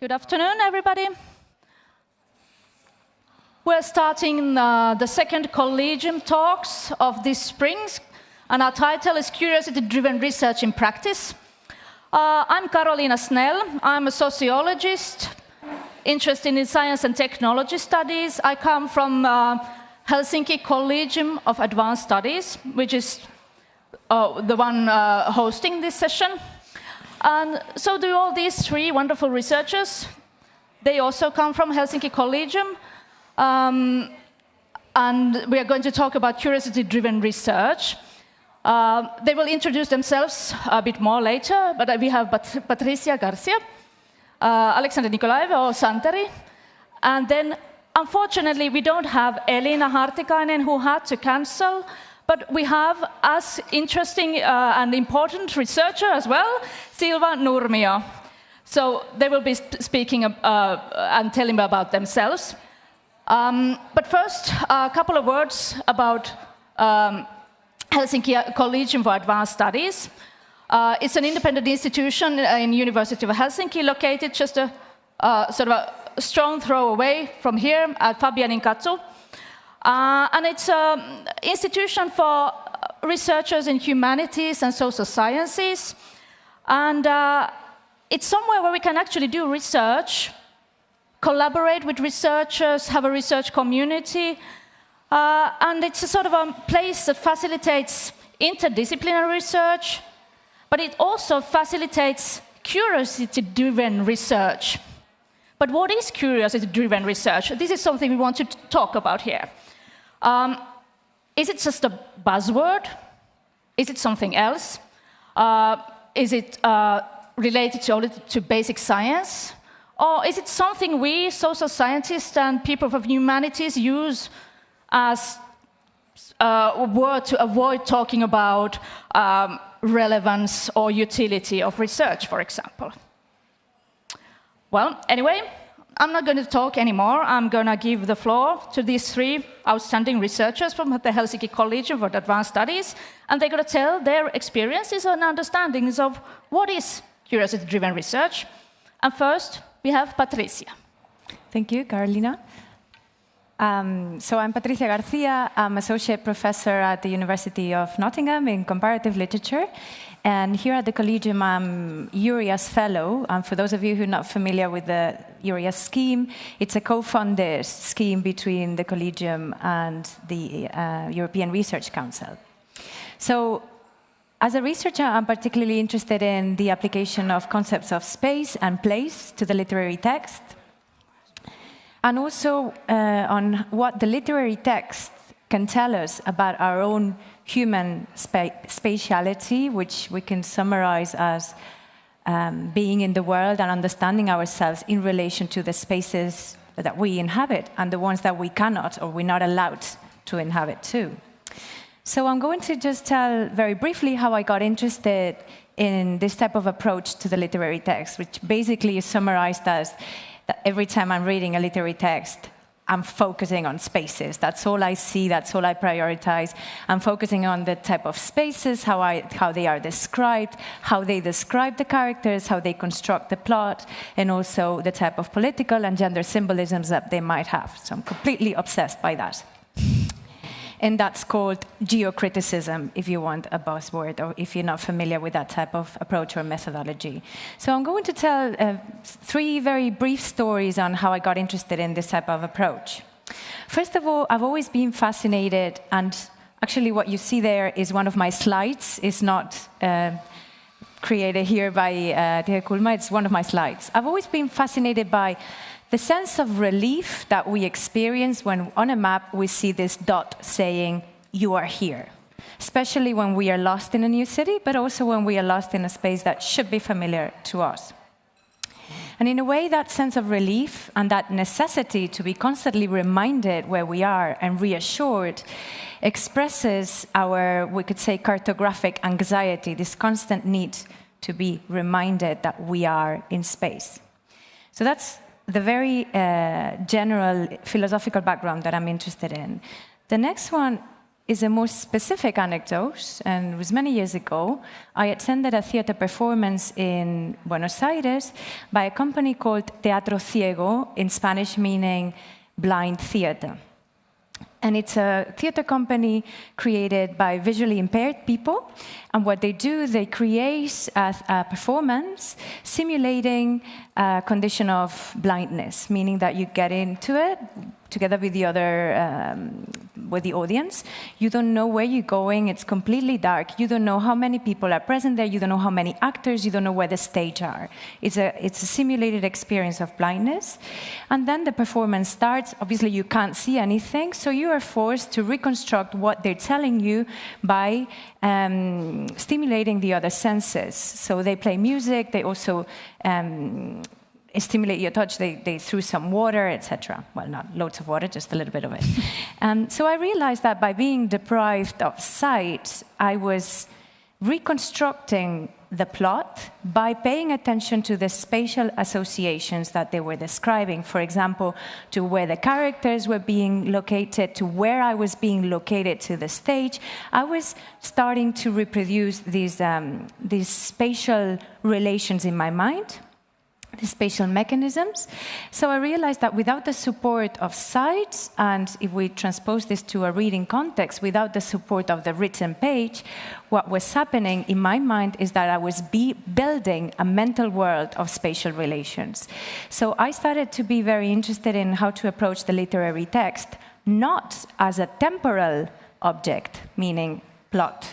Good afternoon, everybody. We're starting uh, the second Collegium talks of this spring, and our title is Curiosity-Driven Research in Practice. Uh, I'm Karoliina Snell. I'm a sociologist, interested in science and technology studies. I come from uh, Helsinki Collegium of Advanced Studies, which is uh, the one uh, hosting this session. And so do all these three wonderful researchers. They also come from Helsinki Collegium. Um, and we are going to talk about curiosity-driven research. Uh, they will introduce themselves a bit more later, but we have Pat Patricia Garcia, uh, Alexander Nikolaev or Santeri, and then unfortunately we don't have Elina Hartikainen who had to cancel, but we have as interesting uh, and important researcher as well, Silva Nurmio. So they will be speaking uh, and telling about themselves. Um, but first, a couple of words about um, Helsinki Collegium for Advanced Studies. Uh, it's an independent institution in University of Helsinki, located just a uh, sort of a strong throw away from here at Fabianinkatu. Uh, and it's an institution for researchers in humanities and social sciences. And uh, it's somewhere where we can actually do research collaborate with researchers, have a research community, uh, and it's a sort of a place that facilitates interdisciplinary research, but it also facilitates curiosity-driven research. But what is curiosity-driven research? This is something we want to talk about here. Um, is it just a buzzword? Is it something else? Uh, is it uh, related to, to basic science? Or is it something we, social scientists and people of humanities, use as a word to avoid talking about um, relevance or utility of research, for example? Well, anyway, I'm not going to talk anymore. I'm going to give the floor to these three outstanding researchers from the Helsinki College of Advanced Studies, and they're going to tell their experiences and understandings of what is curiosity-driven research. And first, we have Patricia. Thank you, Karoliina. Um, so I'm Patricia Garcia. I'm associate professor at the University of Nottingham in comparative literature. And here at the Collegium, I'm EURIAS Fellow. And for those of you who are not familiar with the EURIAS scheme, it's a co-funded scheme between the Collegium and the uh, European Research Council. So as a researcher, I'm particularly interested in the application of concepts of space and place to the literary text, and also uh, on what the literary text can tell us about our own human spa spatiality, which we can summarize as um, being in the world and understanding ourselves in relation to the spaces that we inhabit and the ones that we cannot or we're not allowed to inhabit too. So I'm going to just tell very briefly how I got interested in this type of approach to the literary text, which basically is summarized as that every time I'm reading a literary text, I'm focusing on spaces. That's all I see, that's all I prioritize. I'm focusing on the type of spaces, how, I, how they are described, how they describe the characters, how they construct the plot, and also the type of political and gender symbolisms that they might have. So I'm completely obsessed by that and that's called geocriticism, if you want a buzzword, or if you're not familiar with that type of approach or methodology. So I'm going to tell uh, three very brief stories on how I got interested in this type of approach. First of all, I've always been fascinated, and actually what you see there is one of my slides. It's not uh, created here by uh, Kulma, it's one of my slides. I've always been fascinated by the sense of relief that we experience when on a map we see this dot saying, you are here. Especially when we are lost in a new city, but also when we are lost in a space that should be familiar to us. And in a way, that sense of relief and that necessity to be constantly reminded where we are and reassured expresses our, we could say, cartographic anxiety, this constant need to be reminded that we are in space. So that's the very uh, general philosophical background that I'm interested in. The next one is a more specific anecdote, and it was many years ago. I attended a theater performance in Buenos Aires by a company called Teatro Ciego, in Spanish meaning blind theater. And it's a theater company created by visually impaired people. And what they do, they create a, a performance simulating a condition of blindness, meaning that you get into it together with the other um, with the audience. You don't know where you're going. It's completely dark. You don't know how many people are present there. You don't know how many actors. You don't know where the stage are. It's a it's a simulated experience of blindness, and then the performance starts. Obviously, you can't see anything, so you are forced to reconstruct what they're telling you by um, stimulating the other senses. So they play music. They also um, stimulate your touch, they, they threw some water, etc. Well, not loads of water, just a little bit of it. um, so I realized that by being deprived of sight, I was reconstructing the plot by paying attention to the spatial associations that they were describing. For example, to where the characters were being located, to where I was being located to the stage. I was starting to reproduce these, um, these spatial relations in my mind the spatial mechanisms. So I realized that without the support of sight, and if we transpose this to a reading context, without the support of the written page, what was happening in my mind is that I was building a mental world of spatial relations. So I started to be very interested in how to approach the literary text, not as a temporal object, meaning plot,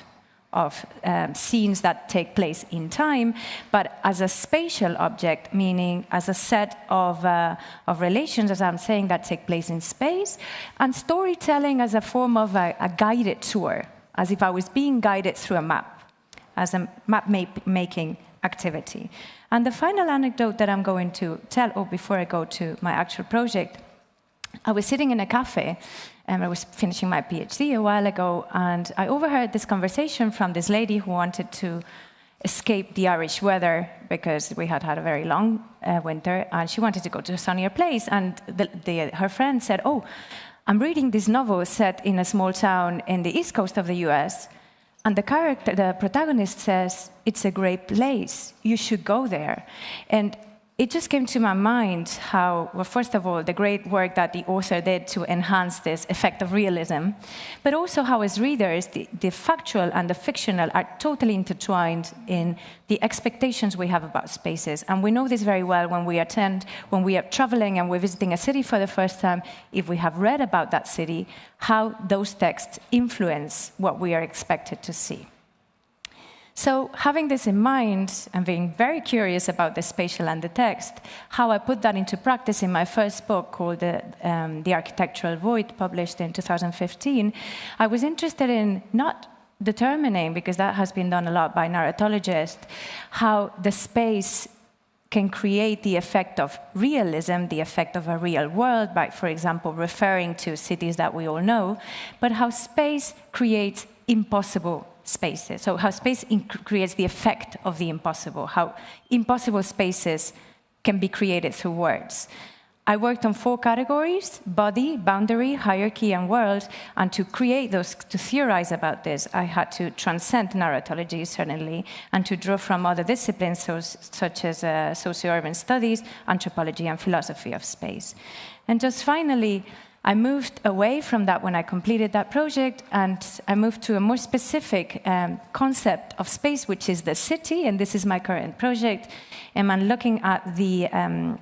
of um, scenes that take place in time, but as a spatial object, meaning as a set of, uh, of relations, as I'm saying, that take place in space, and storytelling as a form of a, a guided tour, as if I was being guided through a map, as a map-making activity. And the final anecdote that I'm going to tell, or oh, before I go to my actual project, I was sitting in a cafe and I was finishing my PhD a while ago, and I overheard this conversation from this lady who wanted to escape the Irish weather because we had had a very long uh, winter, and she wanted to go to a sunnier place. And the, the, her friend said, "Oh, I'm reading this novel set in a small town in the east coast of the U.S." And the character, the protagonist says, it's a great place, you should go there. And it just came to my mind how, well, first of all, the great work that the author did to enhance this effect of realism, but also how, as readers, the, the, factual and the fictional are totally intertwined in the expectations we have about spaces. And we know this very well when we attend, when we are traveling and we're visiting a city for the first time, if we have read about that city, how those texts influence what we are expected to see. So having this in mind and being very curious about the spatial and the text, how I put that into practice in my first book called The, um, the Architectural Void, published in 2015, I was interested in not determining, because that has been done a lot by narratologists, how the space can create the effect of realism, the effect of a real world, by, for example, referring to cities that we all know, but how space creates impossible spaces. So how space creates the effect of the impossible, how impossible spaces can be created through words. I worked on four categories, body, boundary, hierarchy, and world, and to create those, to theorize about this, I had to transcend narratology, certainly, and to draw from other disciplines, so, such as uh, socio-urban studies, anthropology, and philosophy of space. And just finally, I moved away from that when I completed that project, and I moved to a more specific um, concept of space, which is the city, and this is my current project. And I'm looking at the um,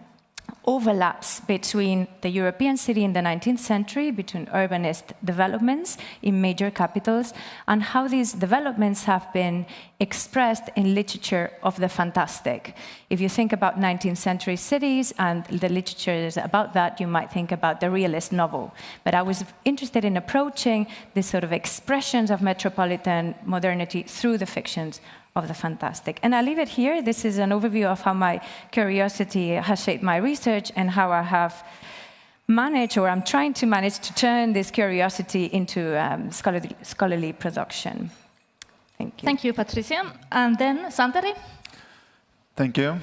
overlaps between the European city in the 19th century, between urbanist developments in major capitals, and how these developments have been expressed in literature of the fantastic. If you think about 19th century cities and the literature about that, you might think about the realist novel. But I was interested in approaching these sort of expressions of metropolitan modernity through the fictions of the fantastic. And I leave it here. This is an overview of how my curiosity has shaped my research and how I have managed, or I'm trying to manage, to turn this curiosity into um, scholarly, scholarly production. Thank you. Thank you, Patricia. And then Santeri? Thank you.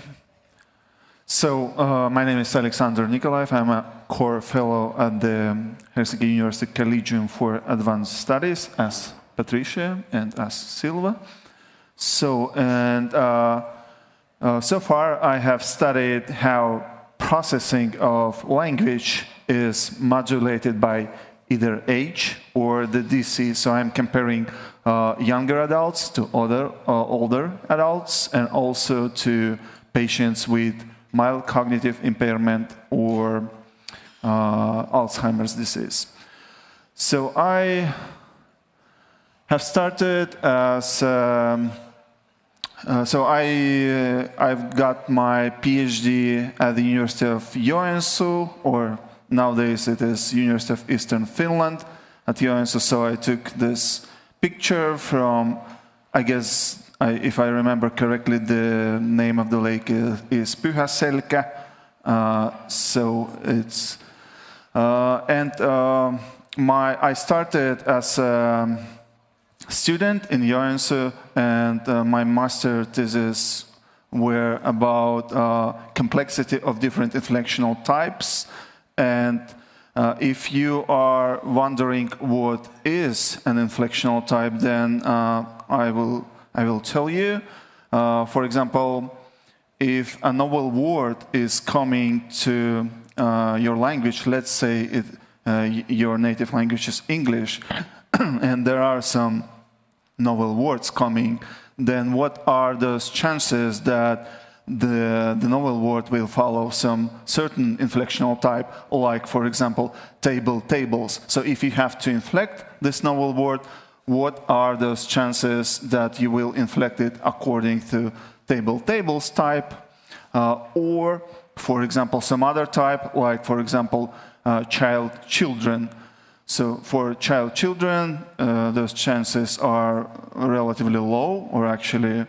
So, uh, my name is Alexander Nikolaev. I'm a core fellow at the Helsinki University Collegium for Advanced Studies, as Patricia and as Silva. So, and uh, uh, so far I have studied how processing of language is modulated by either age or the DC. So I'm comparing uh, younger adults to other uh, older adults and also to patients with mild cognitive impairment or uh, Alzheimer's disease. So I have started as um, uh, so I, uh, I've got my PhD at the University of Joensuu, or nowadays it is University of Eastern Finland at Joensuu. So I took this picture from, I guess, I, if I remember correctly, the name of the lake is, is Pyhäselkä. Uh, so it's, uh, and uh, my, I started as a student in Joensuu, and uh, my master thesis were about uh, complexity of different inflectional types. And uh, if you are wondering what is an inflectional type, then uh, I, will, I will tell you. Uh, for example, if a novel word is coming to uh, your language, let's say it, your native language is English, and there are some novel words coming, then what are those chances that the, the novel word will follow some certain inflectional type, like, for example, table, tables. So if you have to inflect this novel word, what are those chances that you will inflect it according to table, tables type, uh, or, for example, some other type, like, for example, uh, child, children. So for child children, uh, those chances are relatively low or actually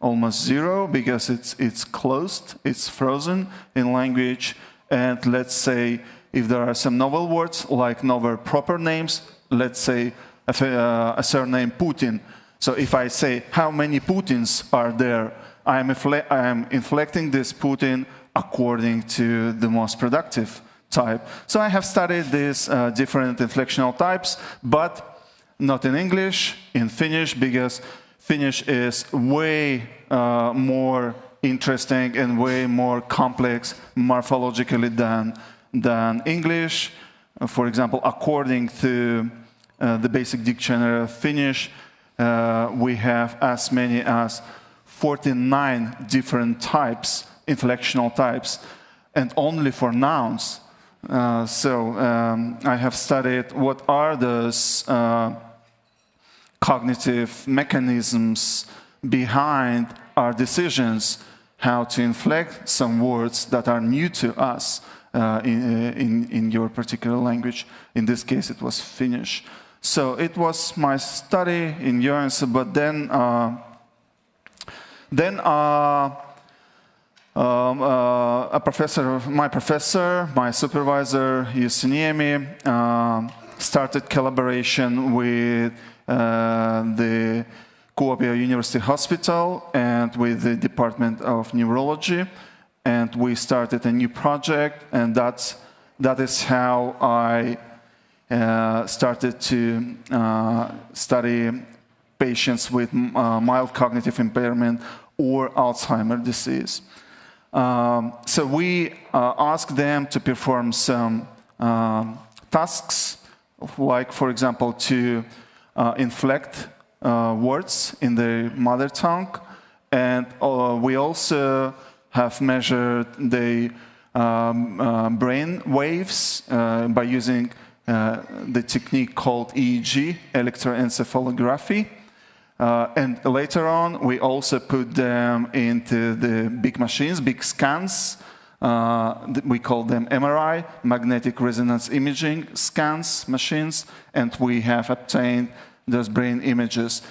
almost zero because it's, it's closed, it's frozen in language. And let's say if there are some novel words like novel proper names, let's say a, uh, a surname Putin. So if I say how many Putins are there, I am, I am inflecting this Putin according to the most productive type. So I have studied these uh, different inflectional types, but not in English, in Finnish, because Finnish is way uh, more interesting and way more complex morphologically than, than English. Uh, for example, according to uh, the basic dictionary of Finnish, uh, we have as many as 49 different types, inflectional types, and only for nouns uh, so um, I have studied what are those uh, cognitive mechanisms behind our decisions how to inflect some words that are new to us uh, in, uh, in, in, your particular language. In this case, it was Finnish. So it was my study in Joensuu, but then, uh, then um, uh, a professor, my professor, my supervisor, Jussi Niemi, uh, started collaboration with uh, the Kuopio University Hospital and with the Department of Neurology. And we started a new project, and that's, that is how I uh, started to uh, study patients with uh, mild cognitive impairment or Alzheimer's disease. Um, so we uh, ask them to perform some um, tasks, like, for example, to uh, inflect uh, words in the mother tongue. And uh, we also have measured the um, uh, brain waves uh, by using the technique called EEG, electroencephalography. Uh, and later on, we also put them into the big machines, big scans. Uh, we call them MRI, magnetic resonance imaging scans machines, and we have obtained those brain images.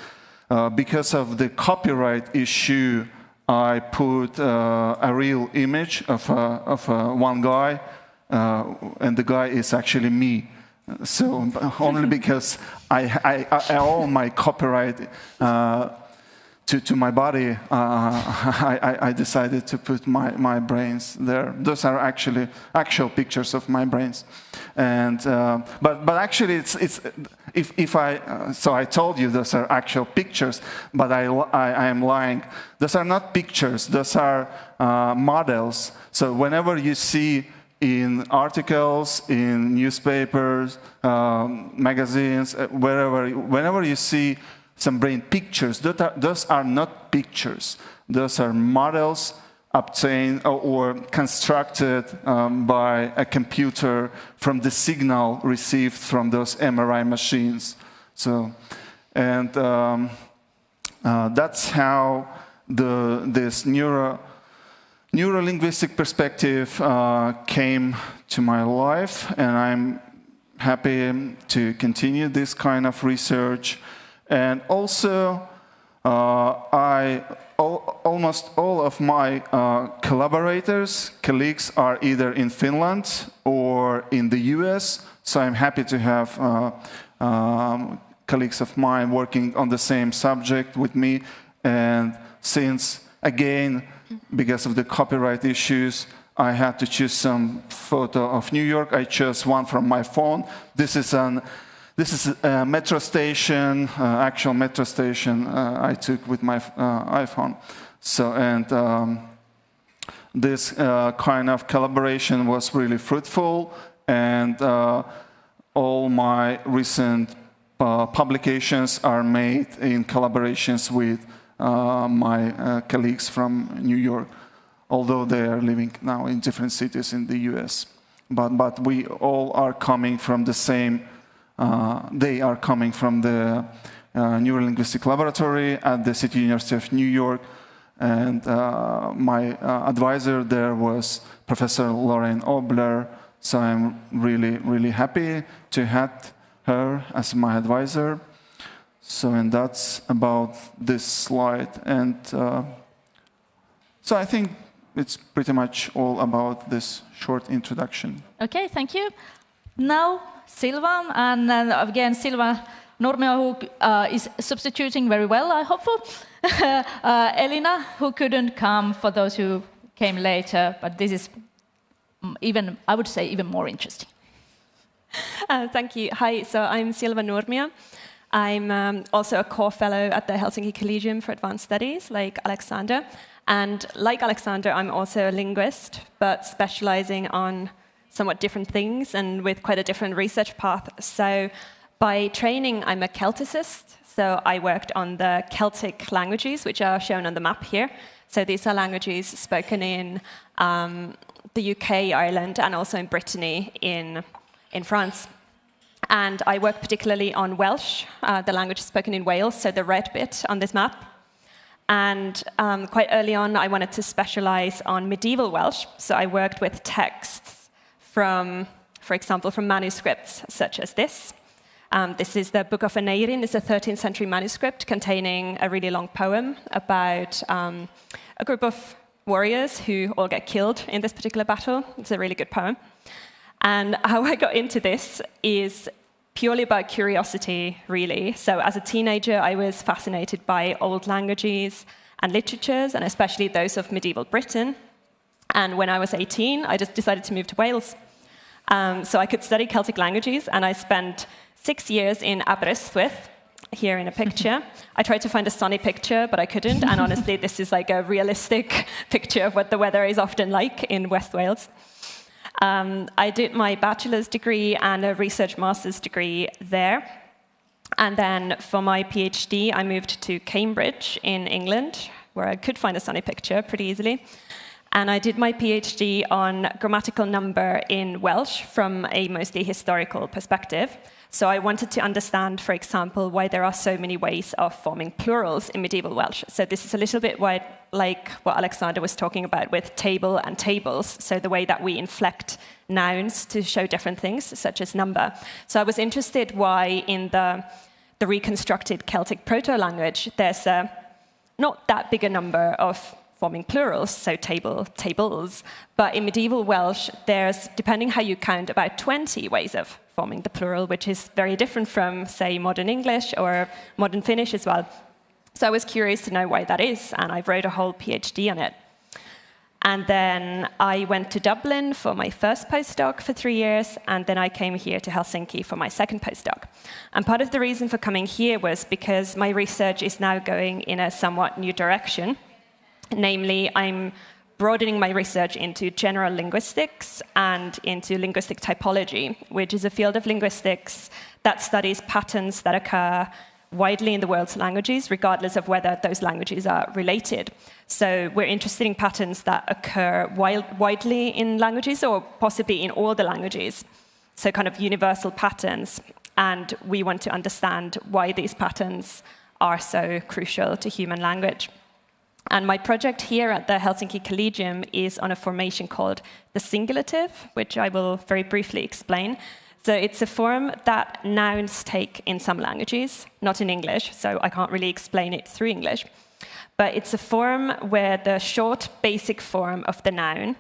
Uh, because of the copyright issue, I put uh, a real image of, of one guy, uh, and the guy is actually me. So only because I, I, I own my copyright uh, to, to my body, uh, I, I, decided to put my, my brains there. Those are actually actual pictures of my brains. And, uh, but, but actually, it's, it's, if, if I, uh, so I told you those are actual pictures, but I, I, I am lying. Those are not pictures, those are uh, models. So whenever you see in articles, in newspapers, um, magazines, uh, wherever, whenever you see some brain pictures. Those are, those are not pictures. Those are models obtained or, or constructed um, by a computer from the signal received from those MRI machines. So, and um, uh, that's how the, this neuro, neuro-linguistic perspective uh, came to my life, and I'm happy to continue this kind of research. And also, uh, I, almost all of my uh, collaborators, colleagues are either in Finland or in the US, so I'm happy to have uh, um, colleagues of mine working on the same subject with me. And since, again, because of the copyright issues, I had to choose some photo of New York. I chose one from my phone. This is an this is a metro station, uh, actual metro station uh, I took with my uh, iPhone. So, and um, this uh, kind of collaboration was really fruitful, and uh, all my recent uh, publications are made in collaborations with my colleagues from New York, although they are living now in different cities in the US. But, but we all are coming from the same uh, they are coming from the uh, Neurolinguistic Laboratory at the City University of New York. And uh, my advisor there was Professor Lorraine Obler. So I'm really, really happy to have her as my advisor. So, and that's about this slide. And uh, so I think it's pretty much all about this short introduction. Okay, thank you. Now Silva, and uh, again, Silva Nurmio, who uh, is substituting very well, I hope. uh, Elina, who couldn't come for those who came later, but this is even, I would say, even more interesting. Uh, thank you. Hi, so I'm Silva Nurmio. I'm um, also a core fellow at the Helsinki Collegium for Advanced Studies, like Alexander. And like Alexander, I'm also a linguist, but specializing on somewhat different things and with quite a different research path. So by training, I'm a Celticist. So I worked on the Celtic languages, which are shown on the map here. So these are languages spoken in um, the UK, Ireland, and also in Brittany in, in France. And I work particularly on Welsh, uh, the language spoken in Wales, so the red bit on this map. And um, quite early on, I wanted to specialize on medieval Welsh. So I worked with texts from, for example, from manuscripts such as this. Um, this is the Book of Aneirin. It's a 13th century manuscript containing a really long poem about um, a group of warriors who all get killed in this particular battle. It's a really good poem. And how I got into this is purely about curiosity, really. So as a teenager, I was fascinated by old languages and literatures, and especially those of medieval Britain. And when I was 18, I just decided to move to Wales. Um, so I could study Celtic languages, and I spent six years in Aberystwyth, here in a picture. I tried to find a sunny picture, but I couldn't. And honestly, this is like a realistic picture of what the weather is often like in West Wales. Um, I did my bachelor's degree and a research master's degree there. And then for my PhD, I moved to Cambridge in England, where I could find a sunny picture pretty easily. And I did my PhD on grammatical number in Welsh from a mostly historical perspective. So I wanted to understand, for example, why there are so many ways of forming plurals in medieval Welsh. So this is a little bit like what Alexander was talking about with table and tables. So the way that we inflect nouns to show different things, such as number. So I was interested why in the, the reconstructed Celtic proto-language, there's a, not that big a number of forming plurals, so table, tables. But in medieval Welsh, there's, depending how you count, about 20 ways of forming the plural, which is very different from, say, modern English or modern Finnish as well. So I was curious to know why that is, and I wrote a whole PhD on it. And then I went to Dublin for my first postdoc for three years, and then I came here to Helsinki for my second postdoc. And part of the reason for coming here was because my research is now going in a somewhat new direction. Namely, I'm broadening my research into general linguistics and into linguistic typology, which is a field of linguistics that studies patterns that occur widely in the world's languages, regardless of whether those languages are related. So we're interested in patterns that occur wild, widely in languages or possibly in all the languages. So kind of universal patterns. And we want to understand why these patterns are so crucial to human language. And my project here at the Helsinki Collegium is on a formation called the singulative, which I will very briefly explain. So it's a form that nouns take in some languages, not in English, so I can't really explain it through English. But it's a form where the short basic form of the noun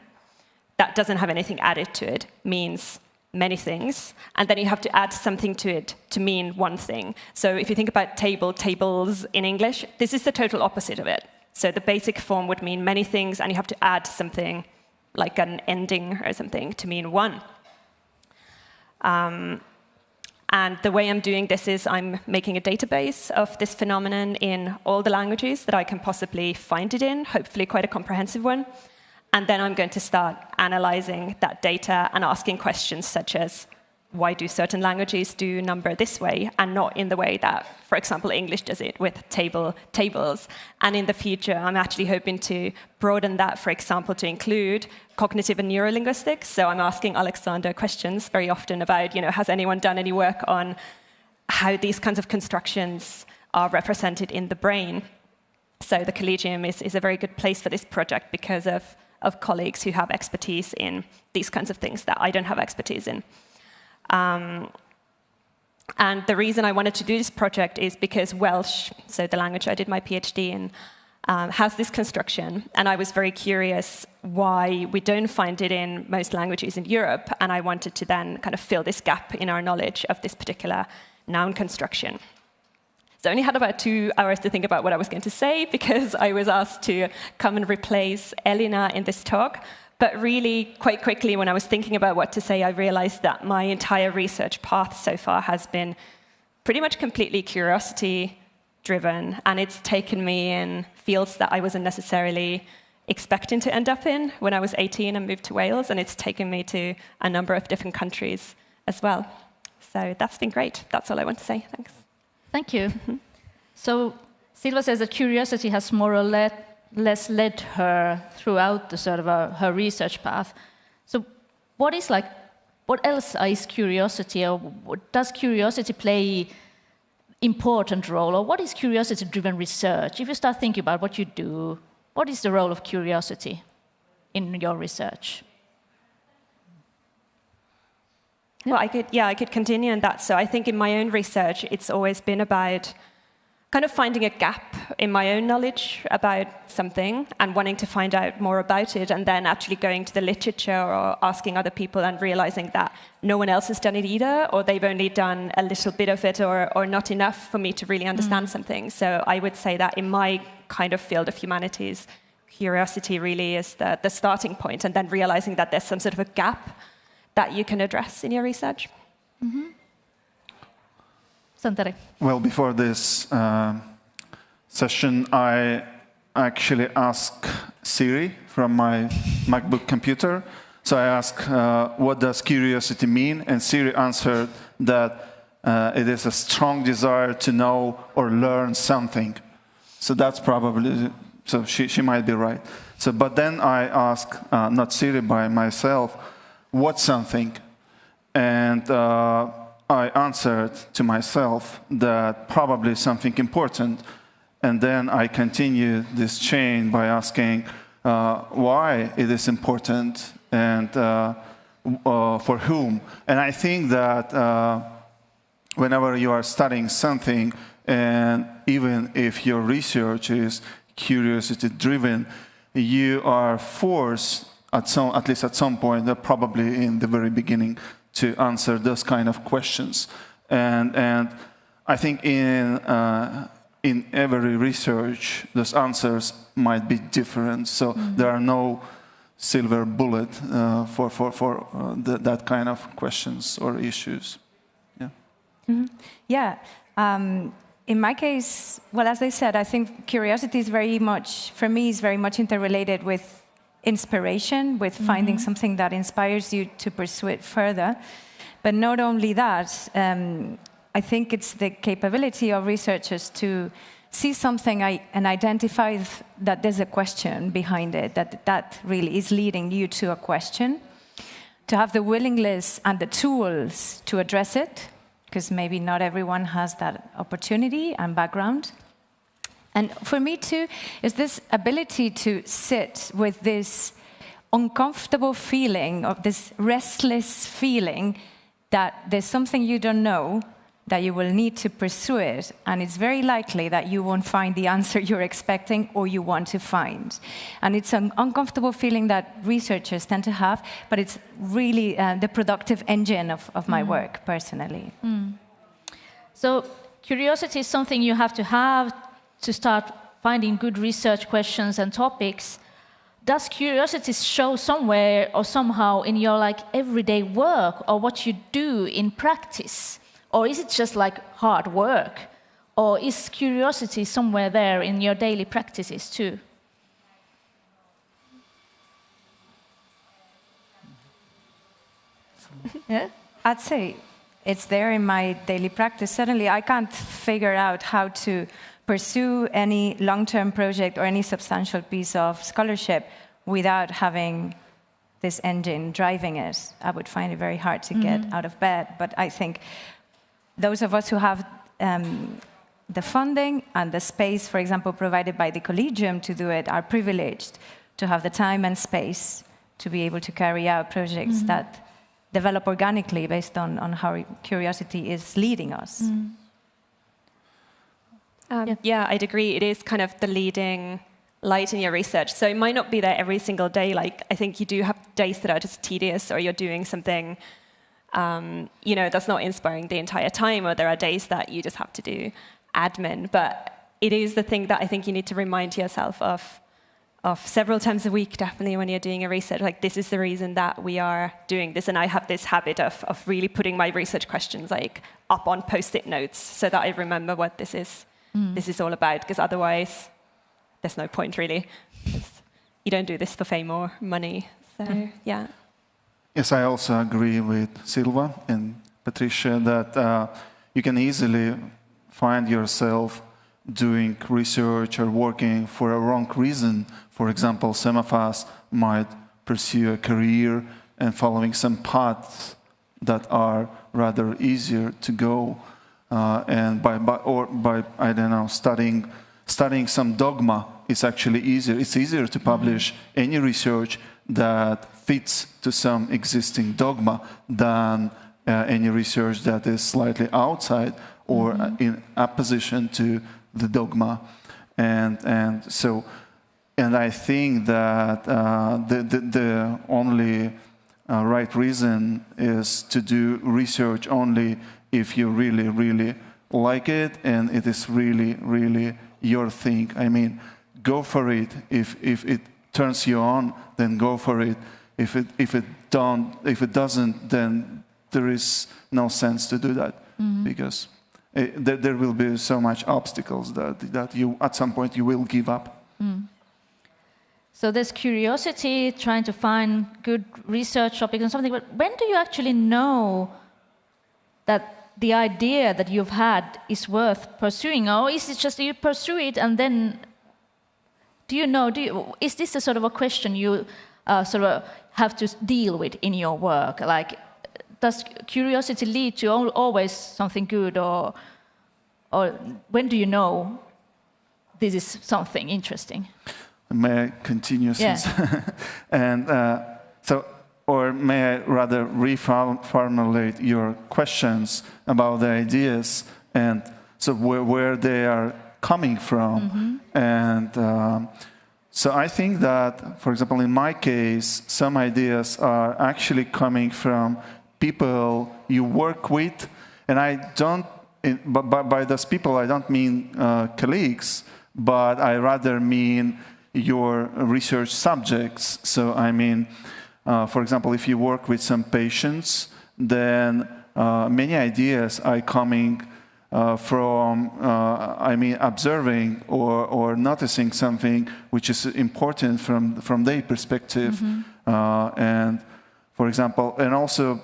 that doesn't have anything added to it means many things, and then you have to add something to it to mean one thing. So if you think about table, tables in English, this is the total opposite of it. So the basic form would mean many things, and you have to add something like an ending or something to mean one. Um, and the way I'm doing this is I'm making a database of this phenomenon in all the languages that I can possibly find it in, hopefully quite a comprehensive one. And then I'm going to start analyzing that data and asking questions such as, why do certain languages do number this way and not in the way that, for example, English does it with table tables? And in the future, I'm actually hoping to broaden that, for example, to include cognitive and neurolinguistics. So I'm asking Alexander questions very often about, you know, has anyone done any work on how these kinds of constructions are represented in the brain? So the Collegium is, is a very good place for this project because of, of colleagues who have expertise in these kinds of things that I don't have expertise in. Um, and the reason I wanted to do this project is because Welsh, so the language I did my PhD in, um, has this construction. And I was very curious why we don't find it in most languages in Europe. And I wanted to then kind of fill this gap in our knowledge of this particular noun construction. So I only had about two hours to think about what I was going to say because I was asked to come and replace Elina in this talk. But really, quite quickly, when I was thinking about what to say, I realized that my entire research path so far has been pretty much completely curiosity driven, and it's taken me in fields that I wasn't necessarily expecting to end up in when I was 18 and moved to Wales, and it's taken me to a number of different countries as well. So that's been great. That's all I want to say. Thanks. Thank you. Mm-hmm. So Silva says that curiosity has more or less less led her throughout the sort of uh, her research path. So, what is like, what else is curiosity, or does curiosity play important role, or what is curiosity-driven research? If you start thinking about what you do, what is the role of curiosity in your research? Well, I could, yeah, I could continue on that. So I think in my own research, it's always been about kind of finding a gap in my own knowledge about something and wanting to find out more about it, and then actually going to the literature or asking other people and realizing that no one else has done it either, or they've only done a little bit of it or, or not enough for me to really understand mm. something. So I would say that in my kind of field of humanities, curiosity really is the, the starting point, and then realizing that there's some sort of a gap that you can address in your research. Mm -hmm. Santeri. Well, before this uh, session, I actually asked Siri from my MacBook computer. So I asked, uh, what does curiosity mean? And Siri answered that uh, it is a strong desire to know or learn something. So that's probably, so she, she might be right. So, but then I asked, uh, not Siri, by myself, what something? And uh, I answered to myself that probably something important. And then I continued this chain by asking uh, why it is important and uh, uh, for whom. And I think that uh, whenever you are studying something, and even if your research is curiosity driven, you are forced at some, at least at some point, uh, probably in the very beginning, to answer those kind of questions. And, and I think in, uh, in every research, those answers might be different. So there are no silver bullet uh, for, for, for uh, th that kind of questions or issues. Yeah. Yeah. Um, in my case, well, as I said, I think curiosity is very much, for me, is very much interrelated with inspiration, with finding something that inspires you to pursue it further. But not only that, um, I think it's the capability of researchers to see something I, and identify that there's a question behind it, that that really is leading you to a question, to have the willingness and the tools to address it, because maybe not everyone has that opportunity and background. And for me too, is this ability to sit with this uncomfortable feeling of this restless feeling that there's something you don't know, that you will need to pursue it, and it's very likely that you won't find the answer you're expecting or you want to find. And it's an uncomfortable feeling that researchers tend to have, but it's really uh, the productive engine of, of my work personally. So curiosity is something you have to have to start finding good research questions and topics. Does curiosity show somewhere or somehow in your like everyday work or what you do in practice? Or is it just like hard work? Or is curiosity somewhere there in your daily practices too? yeah? I'd say it's there in my daily practice. Suddenly, I can't figure out how to pursue any long term project or any substantial piece of scholarship without having this engine driving it. I would find it very hard to get mm-hmm. out of bed. But I think those of us who have um, the funding and the space, for example, provided by the Collegium to do it, are privileged to have the time and space to be able to carry out projects mm-hmm. that develop organically based on, on how curiosity is leading us. Mm. Um, Yeah. yeah. I'd agree. It is kind of the leading light in your research. So it might not be there every single day. Like I think you do have days that are just tedious, or you're doing something, um, you know, that's not inspiring the entire time, or there are days that you just have to do admin. But it is the thing that I think you need to remind yourself of. Of several times a week, definitely when you're doing a research, like this is the reason that we are doing this, and I have this habit of of really putting my research questions like up on post-it notes so that I remember what this is this is all about because otherwise there's no point really. you don't do this for fame or money so yeah Yes, I also agree with Silva and Patricia that uh, you can easily find yourself doing research or working for a wrong reason. For example, some of us might pursue a career and following some paths that are rather easier to go, uh, and by, by or by I don't know studying studying some dogma is actually easier. It's easier to publish any research that fits to some existing dogma than uh, any research that is slightly outside or uh, in opposition to the dogma. And, and so, and I think that uh, the, the, the only uh, right reason is to do research only if you really, really like it and it is really, really your thing. I mean, go for it. If, if it turns you on, then go for it. If it, if it, don't, if it doesn't, then there is no sense to do that because eh, there, there will be so much obstacles that, that you, at some point, you will give up. So there's curiosity, trying to find good research topics and something, but when do you actually know that the idea that you've had is worth pursuing? Or is it just you pursue it and then do you know, do you, is this a sort of a question you uh, sort of have to deal with in your work? Like, does curiosity lead to always something good or, or when do you know this is something interesting? May I continue? Yeah. And uh, so, or may I rather reformulate your questions about the ideas and so where, where they are coming from? And um, so I think that, for example, in my case, some ideas are actually coming from people you work with, and I don't in, but by, by those people, I don't mean uh, colleagues, but I rather mean your research subjects. So I mean, uh, for example, if you work with some patients, then uh, many ideas are coming uh, from, uh, I mean, observing or, or noticing something which is important from, from their perspective. Mm -hmm. and for example, and also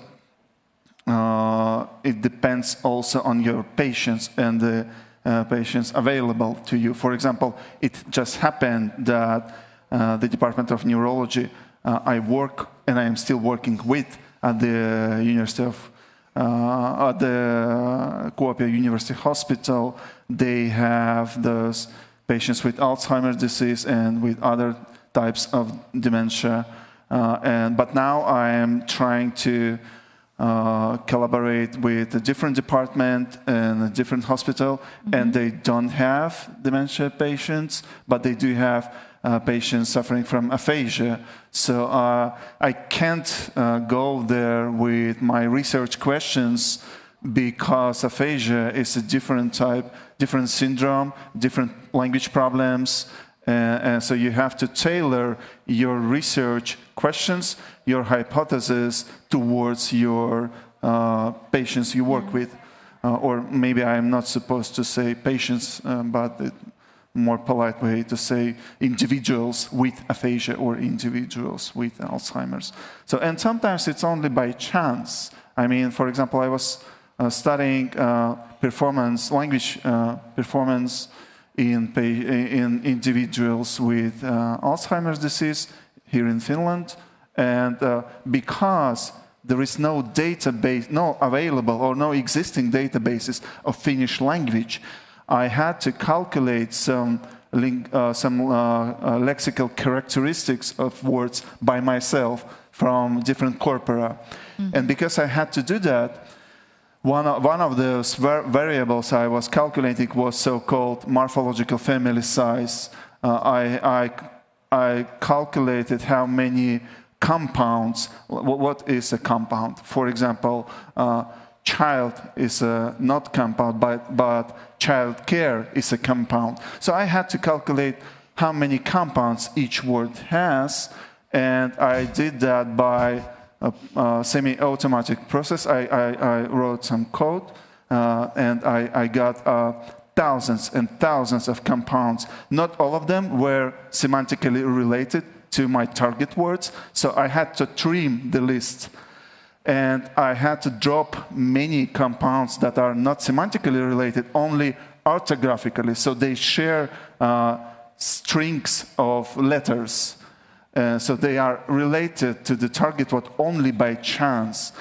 uh, it depends also on your patients and the uh, patients available to you. For example, it just happened that uh, the Department of Neurology I work and I am still working with at the University of uh, at the Kuopio University Hospital. They have those patients with Alzheimer's disease and with other types of dementia. Uh, and but now I am trying to uh, collaborate with a different department and a different hospital, mm -hmm. and they don't have dementia patients, but they do have uh, patients suffering from aphasia. So uh, I can't uh, go there with my research questions because aphasia is a different type, different syndrome, different language problems, and so you have to tailor your research questions, your hypothesis towards your uh, patients you work with. Uh, or maybe I'm not supposed to say patients, but a more polite way to say individuals with aphasia or individuals with Alzheimer's. So, and sometimes it's only by chance. I mean, for example, I was uh, studying uh, performance, language uh, performance in, in individuals with uh, Alzheimer's disease here in Finland. And uh, because there is no database, no available or no existing databases of Finnish language, I had to calculate some, uh, some uh, uh, lexical characteristics of words by myself from different corpora. Mm. And because I had to do that, one of, one of those variables I was calculating was so-called morphological family size. Uh, I, I, I, calculated how many compounds, what is a compound? For example, uh, child is a not compound, but, but child care is a compound. So I had to calculate how many compounds each word has, and I did that by a, a semi-automatic process. I, I, I, wrote some code uh, and I, I got uh, thousands and thousands of compounds. Not all of them were semantically related to my target words, so I had to trim the list. And I had to drop many compounds that are not semantically related, only orthographically, so they share uh, strings of letters. Uh, so they are related to the target word only by chance.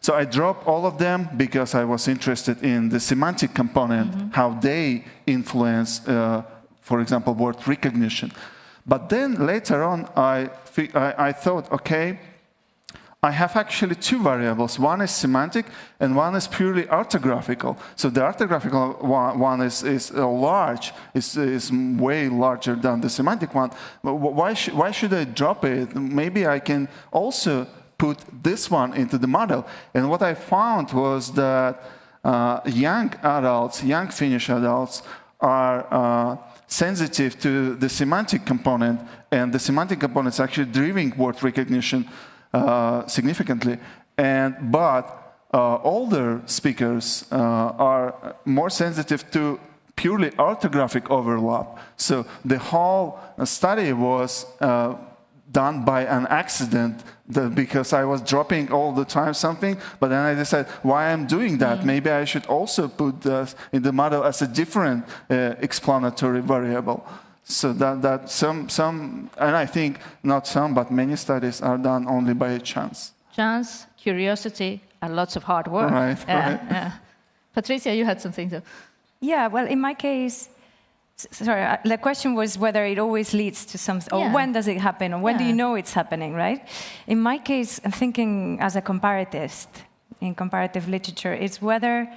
So I dropped all of them because I was interested in the semantic component, mm -hmm. how they influence, uh, for example, word recognition. But then later on, I, I, I thought, okay, I have actually two variables. One is semantic and one is purely orthographical. So the orthographical one, is, is uh, large, is, is way larger than the semantic one. But why, sh why should I drop it? Maybe I can also put this one into the model. And what I found was that uh, young adults, young Finnish adults, are uh, sensitive to the semantic component, and the semantic component is actually driving word recognition significantly. And, but uh, older speakers uh, are more sensitive to purely orthographic overlap. So the whole study was uh, done by an accident because I was dropping all the time something, but then I decided why I'm doing that. Mm. Maybe I should also put this in the model as a different uh, explanatory variable. So that, that some, some, and I think not some, but many studies are done only by chance. Chance, curiosity, and lots of hard work. Right, yeah, right. Yeah. Patricia, you had something to... Yeah, well, in my case, sorry, uh, the question was whether it always leads to something, or yeah. when does it happen, or when yeah. do you know it's happening, right? In my case, I'm thinking as a comparatist in comparative literature, it's whether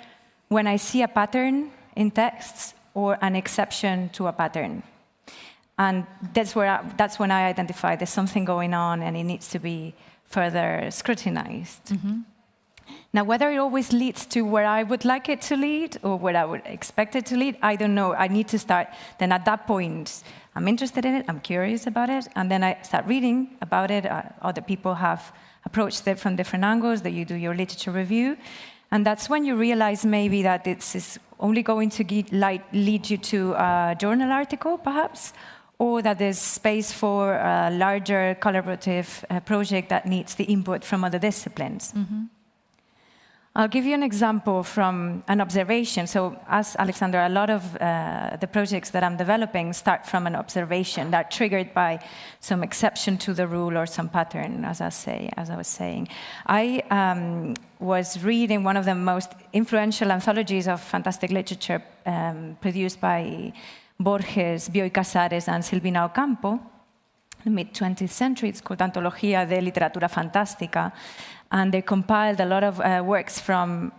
when I see a pattern in texts or an exception to a pattern. And that's, where I, that's when I identify there's something going on and it needs to be further scrutinized. Mm -hmm. Now, whether it always leads to where I would like it to lead or where I would expect it to lead, I don't know. I need to start. Then at that point, I'm interested in it, I'm curious about it, and then I start reading about it. Uh, other people have approached it from different angles, that you do your literature review. And that's when you realize maybe that it's only going to lead you to a journal article, perhaps, or that there's space for a larger collaborative uh, project that needs the input from other disciplines. Mm -hmm. I'll give you an example from an observation. So as Alexander, a lot of uh, the projects that I'm developing start from an observation that triggered by some exception to the rule or some pattern, as I, say, as I was saying. I um, was reading one of the most influential anthologies of fantastic literature um, produced by Borges, Bioy Casares, and Silvina Ocampo, the mid-20th century. It's called Antología de Literatura Fantástica and they compiled a lot of uh, works from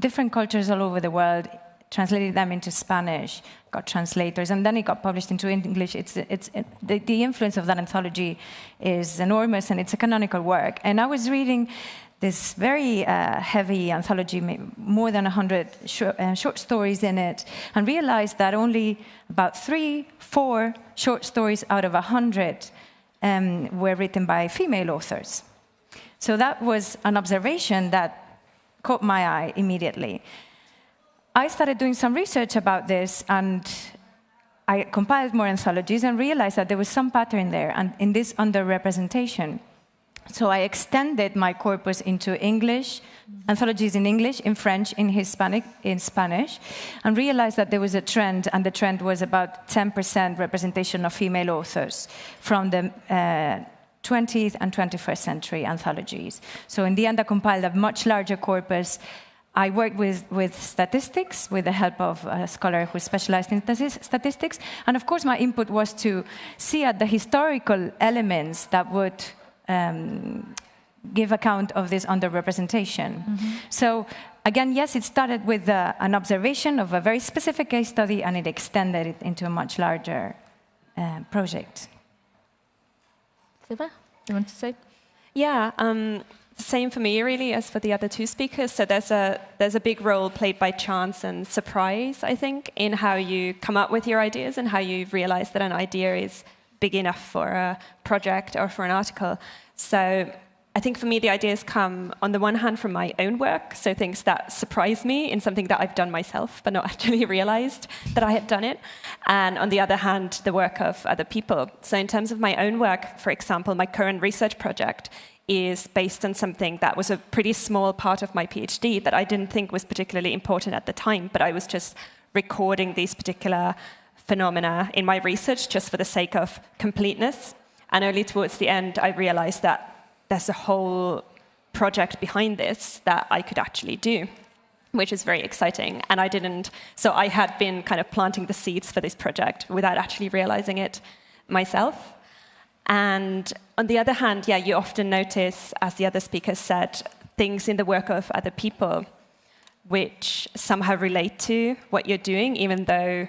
different cultures all over the world, translated them into Spanish, got translators, and then it got published into English. It's, it's, it, the, the, influence of that anthology is enormous, and it's a canonical work. And I was reading this very uh, heavy anthology, more than 100 short, uh, short stories in it, and realized that only about three, four short stories out of 100 um, were written by female authors. So that was an observation that caught my eye immediately. I started doing some research about this and I compiled more anthologies and realized that there was some pattern there and in this underrepresentation. So I extended my corpus into English, anthologies in English, in French, in Hispanic, in Spanish, and realized that there was a trend, and the trend was about 10% representation of female authors from the uh, 20th and 21st century anthologies. So in the end, I compiled a much larger corpus. I worked with, with statistics with the help of a scholar who specialized in statistics. And of course, my input was to see at the historical elements that would um, give account of this underrepresentation. Mm -hmm. So again, yes, it started with uh, an observation of a very specific case study and it extended it into a much larger uh, project. Silva, you want to say? Yeah, um, same for me really as for the other two speakers. So there's a there's a big role played by chance and surprise, I think, in how you come up with your ideas and how you realize that an idea is big enough for a project or for an article. So I think for me, the ideas come on the one hand from my own work, so things that surprise me in something that I've done myself, but not actually realized that I had done it. And on the other hand, the work of other people. So in terms of my own work, for example, my current research project is based on something that was a pretty small part of my PhD that I didn't think was particularly important at the time, but I was just recording these particular phenomena in my research just for the sake of completeness. And only towards the end, I realized that there's a whole project behind this that I could actually do, which is very exciting. And I didn't, so I had been kind of planting the seeds for this project without actually realizing it myself. And on the other hand, yeah, you often notice, as the other speakers said, things in the work of other people which somehow relate to what you're doing, even though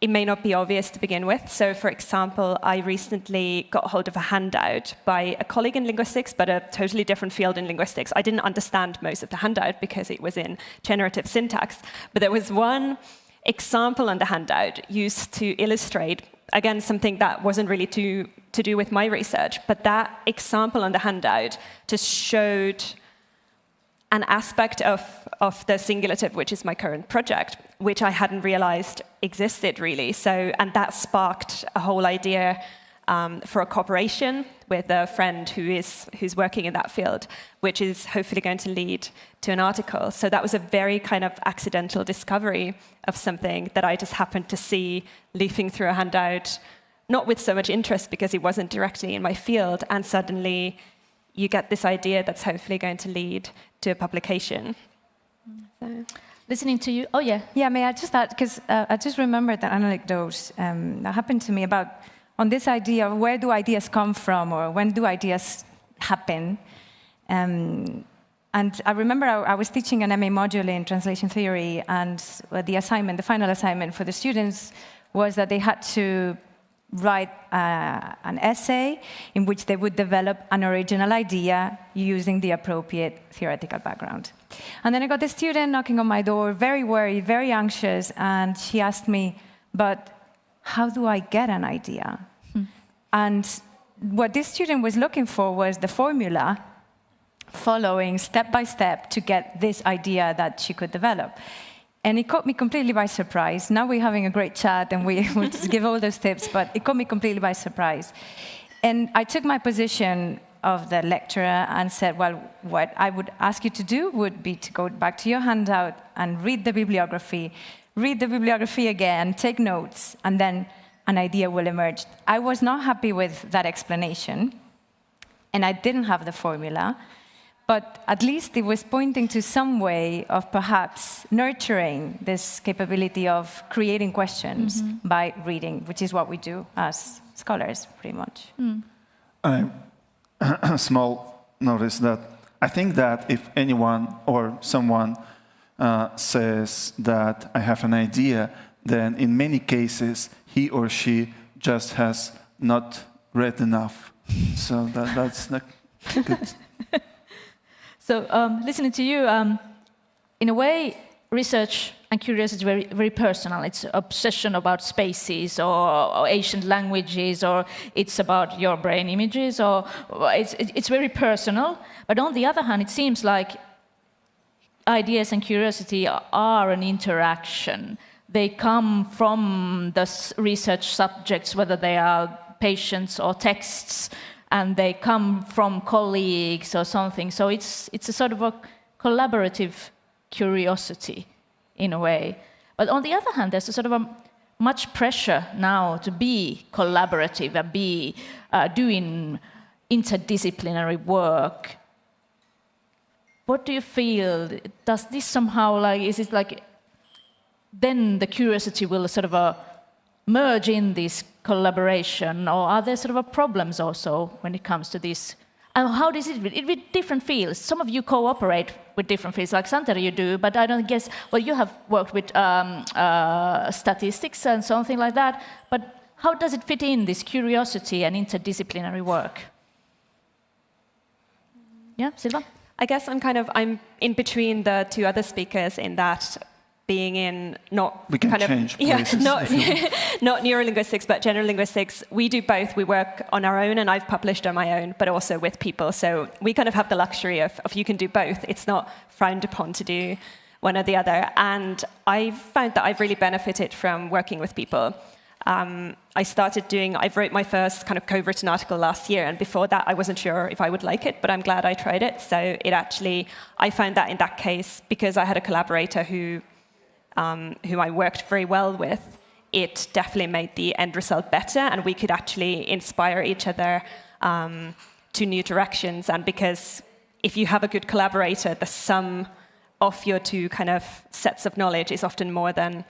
it may not be obvious to begin with. So, for example, I recently got hold of a handout by a colleague in linguistics, but a totally different field in linguistics. I didn't understand most of the handout because it was in generative syntax, but there was one example on the handout used to illustrate, again, something that wasn't really to, to do with my research, but that example on the handout just showed an aspect of, of the singulative, which is my current project, which I hadn't realized existed really. So, and that sparked a whole idea um, for a cooperation with a friend who is who's working in that field, which is hopefully going to lead to an article. So that was a very kind of accidental discovery of something that I just happened to see leafing through a handout, not with so much interest because it wasn't directly in my field, and suddenly you get this idea that's hopefully going to lead to a publication. So. Listening to you, oh yeah. Yeah, may I just add, because uh, I just remembered an anecdote um, that happened to me about on this idea of where do ideas come from or when do ideas happen. Um, and I remember I, I, was teaching an MA module in translation theory, and the assignment, the final assignment for the students was that they had to write uh, an essay in which they would develop an original idea using the appropriate theoretical background. And then I got the student knocking on my door, very worried, very anxious, and she asked me, but how do I get an idea? Hmm. And what this student was looking for was the formula following step by step to get this idea that she could develop. And it caught me completely by surprise. Now we're having a great chat and we will just give all those tips, but it caught me completely by surprise. And I took my position of the lecturer and said, well, what I would ask you to do would be to go back to your handout and read the bibliography, read the bibliography again, take notes, and then an idea will emerge. I was not happy with that explanation, and I didn't have the formula but at least it was pointing to some way of perhaps nurturing this capability of creating questions mm -hmm. by reading, which is what we do as scholars, pretty much. Mm. A small notice that I think that if anyone or someone uh, says that I have an idea, then in many cases he or she just has not read enough. So that, that's the good. So um, listening to you, um, in a way, research and curiosity is very, very personal. It's obsession about spaces or, or, ancient languages, or it's about your brain images, or it's, it's very personal. But on the other hand, it seems like ideas and curiosity are an interaction. They come from the research subjects, whether they are patients or texts, and they come from colleagues or something. So it's, it's a sort of a collaborative curiosity in a way. But on the other hand, there's a sort of a much pressure now to be collaborative and be uh, doing interdisciplinary work. What do you feel? Does this somehow like, is it like, then the curiosity will sort of uh, merge in this collaboration, or are there sort of problems also when it comes to this? And how does it, it with different fields? Some of you cooperate with different fields, like Santeri you do, but I don't guess, well, you have worked with um, uh, statistics and something like that, but how does it fit in, this curiosity and interdisciplinary work? Yeah, Silva? I guess I'm kind of, I'm in between the two other speakers in that being in not we can kind change of yeah, not not neurolinguistics but general linguistics. We do both. We work on our own, and I've published on my own, but also with people. So we kind of have the luxury of, of you can do both. It's not frowned upon to do one or the other. And I've found that I've really benefited from working with people. Um, I started doing, I wrote my first kind of co-written article last year, and before that I wasn't sure if I would like it, but I'm glad I tried it. So it actually, I found that in that case, because I had a collaborator who um, who I worked very well with, it definitely made the end result better, and we could actually inspire each other um, to new directions. And because if you have a good collaborator, the sum of your two kind of sets of knowledge is often more than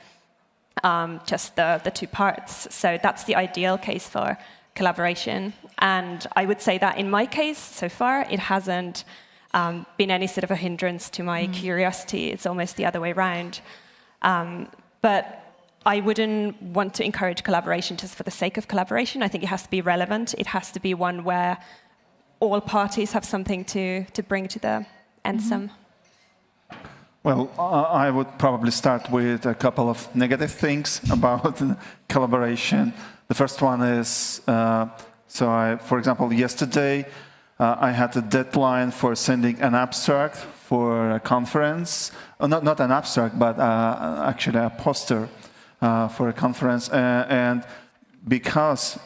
um, just the, the two parts. So that's the ideal case for collaboration. And I would say that in my case, so far, it hasn't um, been any sort of a hindrance to my mm. curiosity. It's almost the other way around. Um, but I wouldn't want to encourage collaboration just for the sake of collaboration. I think it has to be relevant. It has to be one where all parties have something to, to bring to the ensemble. Mm -hmm. Well, I would probably start with a couple of negative things about collaboration. The first one is, uh, so I, for example, yesterday uh, I had a deadline for sending an abstract for a conference, uh, not, not an abstract, but uh, actually a poster uh, for a conference. and because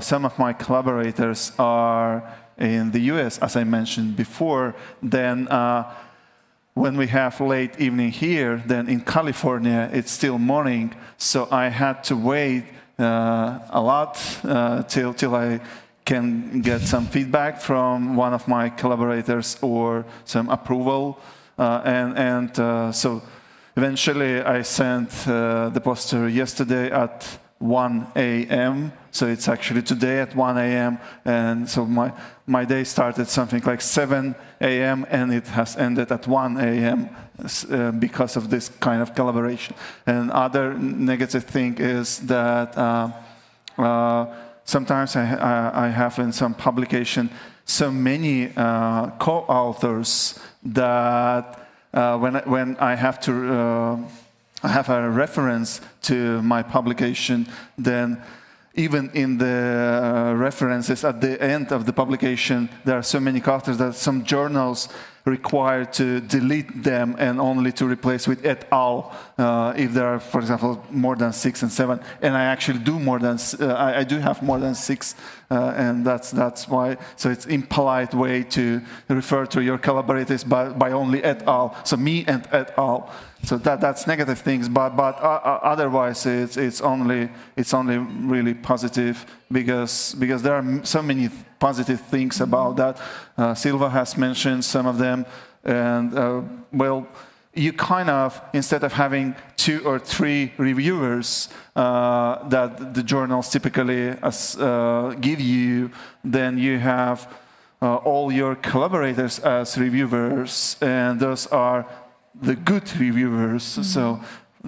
some of my collaborators are in the US, as I mentioned before, then when we have late evening here, then in California, it's still morning. So I had to wait uh, a lot uh, till, till I can get some feedback from one of my collaborators or some approval. Uh, and and uh, so eventually I sent uh, the poster yesterday at 1 a.m. So it's actually today at 1 a.m. And so my, my day started something like 7 a.m. and it has ended at 1 a.m. Uh, because of this kind of collaboration. And other negative thing is that uh, Uh, sometimes I, I, I, have in some publication so many uh, co-authors that uh, when, when I have to uh, have a reference to my publication, then even in the uh, references at the end of the publication, there are so many authors that some journals required to delete them and only to replace with et al. Uh, if there are, for example, more than six and seven. And I actually do more than, uh, I, I, do have more than six, uh, and that's, that's why, so it's impolite way to refer to your collaborators by, by only et al. So me and et al. So that, that's negative things, but, but uh, uh, otherwise it's, it's, only, it's only really positive because, because there are so many positive things about that. Uh, Silva has mentioned some of them, and uh, well, you kind of, instead of having two or three reviewers uh, that the journals typically uh, give you, then you have uh, all your collaborators as reviewers, and those are the good reviewers. Mm -hmm. So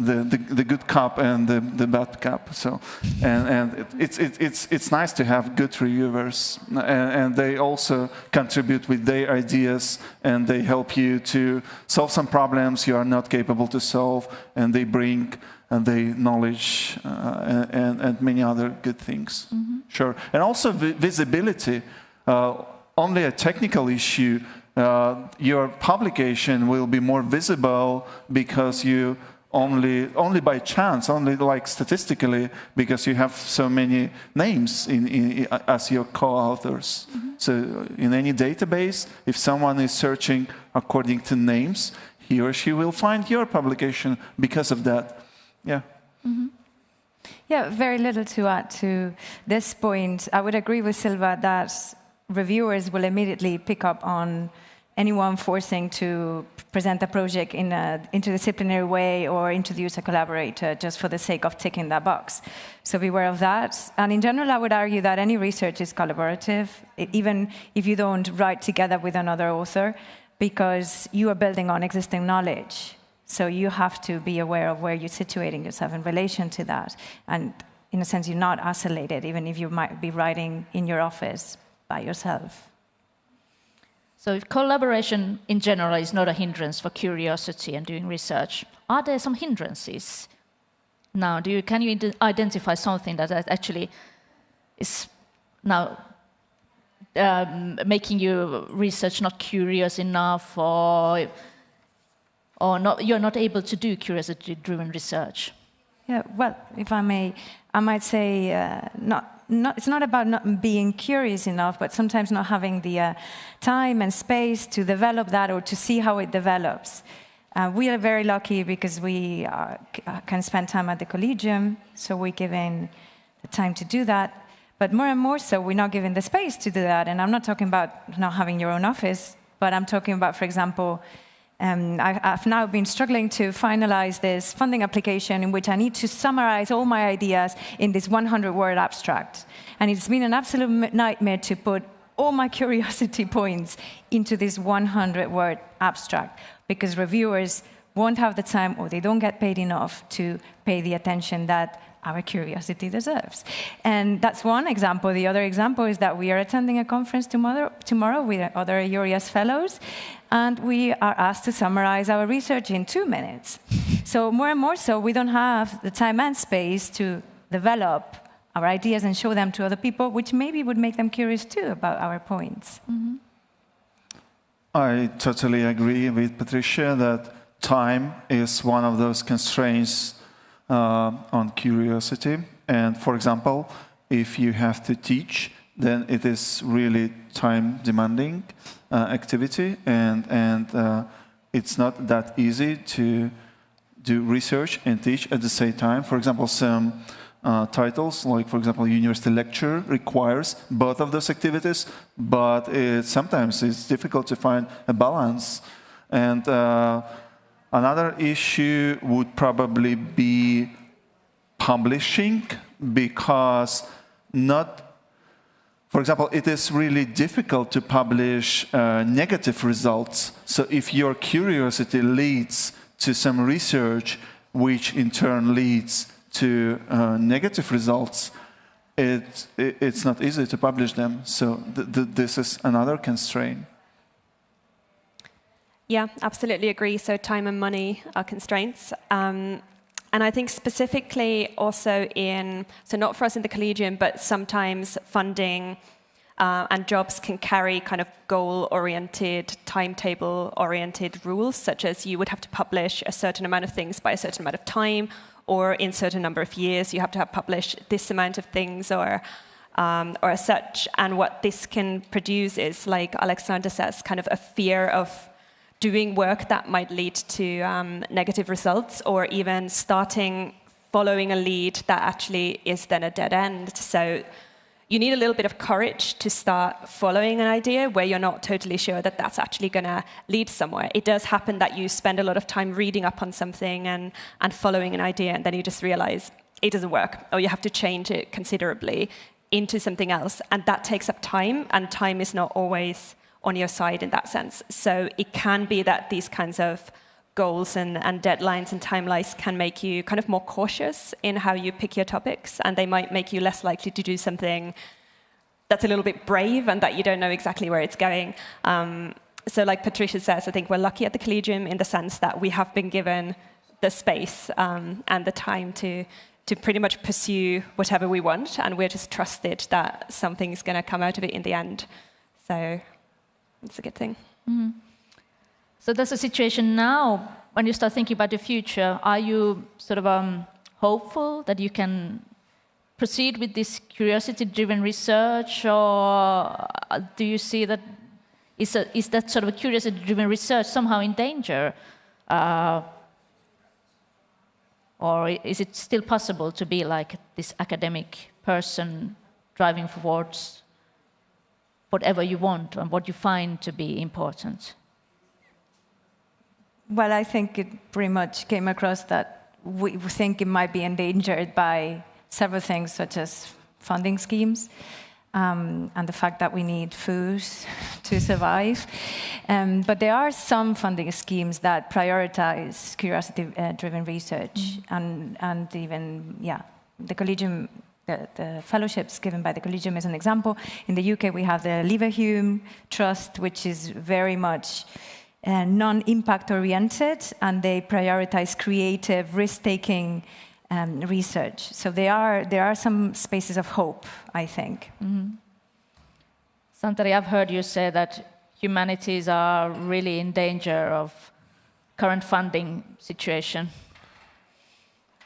the, the, the, good cup and the, the bad cup. So, and, and it, it's, it, it's, it's nice to have good reviewers, and, and, they also contribute with their ideas, and they help you to solve some problems you are not capable to solve, and they bring and they knowledge uh, and, and, many other good things. Mm -hmm. Sure, and also vi visibility. Uh, only a technical issue. Uh, your publication will be more visible because you only, only by chance, only like statistically, because you have so many names in, in, as your co-authors. Mm -hmm. So in any database, if someone is searching according to names, he or she will find your publication because of that. Yeah. Mm -hmm. Yeah, very little to add to this point. I would agree with Silva that reviewers will immediately pick up on anyone forcing to present a project in an interdisciplinary way or introduce a collaborator just for the sake of ticking that box. So beware of that. And in general, I would argue that any research is collaborative, even if you don't write together with another author, because you are building on existing knowledge. So you have to be aware of where you're situating yourself in relation to that. And in a sense, you're not isolated, even if you might be writing in your office by yourself. So if collaboration in general is not a hindrance for curiosity and doing research, are there some hindrances? Now, do you, can you identify something that actually is now um, making your research not curious enough or, or not, you're not able to do curiosity-driven research? Yeah, well, if I may, I might say uh, not not, it's not about not being curious enough, but sometimes not having the uh, time and space to develop that or to see how it develops. Uh, we are very lucky because we uh, can spend time at the Collegium, so we're given the time to do that. But more and more so, we're not given the space to do that. And I'm not talking about not having your own office, but I'm talking about, for example, um, I, have now been struggling to finalize this funding application in which I need to summarize all my ideas in this 100-word abstract. And it's been an absolute nightmare to put all my curiosity points into this 100-word abstract because reviewers won't have the time or they don't get paid enough to pay the attention that our curiosity deserves. And that's one example. The other example is that we are attending a conference tomorrow, tomorrow with other EURIAS fellows, and we are asked to summarize our research in two minutes. So more and more so, we don't have the time and space to develop our ideas and show them to other people, which maybe would make them curious too about our points. Mm -hmm. I totally agree with Patricia that time is one of those constraints on curiosity. And for example, if you have to teach, then it is really time demanding uh, activity and, and uh, it's not that easy to do research and teach at the same time. For example, some uh, titles, like for example, university lecture requires both of those activities, but it, sometimes it's difficult to find a balance. And uh, Another issue would probably be publishing because not, for example, it is really difficult to publish uh, negative results. So if your curiosity leads to some research, which in turn leads to uh, negative results, it, it, it's not easy to publish them. So th th this is another constraint. Yeah, absolutely agree. So time and money are constraints. Um, and I think specifically also in, so not for us in the Collegium, but sometimes funding uh, and jobs can carry kind of goal-oriented, timetable-oriented rules, such as you would have to publish a certain amount of things by a certain amount of time, or in certain number of years, you have to have published this amount of things, or um, or such. And what this can produce is, like Alexander says, kind of a fear of doing work that might lead to um, negative results or even starting following a lead that actually is then a dead end. So you need a little bit of courage to start following an idea where you're not totally sure that that's actually going to lead somewhere. It does happen that you spend a lot of time reading up on something and, and following an idea, and then you just realize it doesn't work, or you have to change it considerably into something else. And that takes up time, and time is not always on your side in that sense. So it can be that these kinds of goals and, and deadlines and timelines can make you kind of more cautious in how you pick your topics, and they might make you less likely to do something that's a little bit brave and that you don't know exactly where it's going. Um, so like Patricia says, I think we're lucky at the Collegium in the sense that we have been given the space um, and the time to, to pretty much pursue whatever we want, and we're just trusted that something's going to come out of it in the end. So it's a good thing. Mm. So there's a situation now when you start thinking about the future. Are you sort of um, hopeful that you can proceed with this curiosity-driven research, or do you see that is, a, is that sort of curiosity-driven research somehow in danger? Uh, or is it still possible to be like this academic person driving towards whatever you want and what you find to be important? Well, I think it pretty much came across that we think it might be endangered by several things, such as funding schemes. Um, and the fact that we need food to survive. Um, but there are some funding schemes that prioritize curiosity-driven research, mm -hmm. and, and even, yeah, the Collegium the, fellowships given by the Collegium is an example. In the UK, we have the Leverhulme Trust, which is very much uh, non-impact oriented, and they prioritize creative, risk-taking um, research. So there are, there are some spaces of hope, I think. Mm -hmm. Santeri, I've heard you say that humanities are really in danger of current funding situation.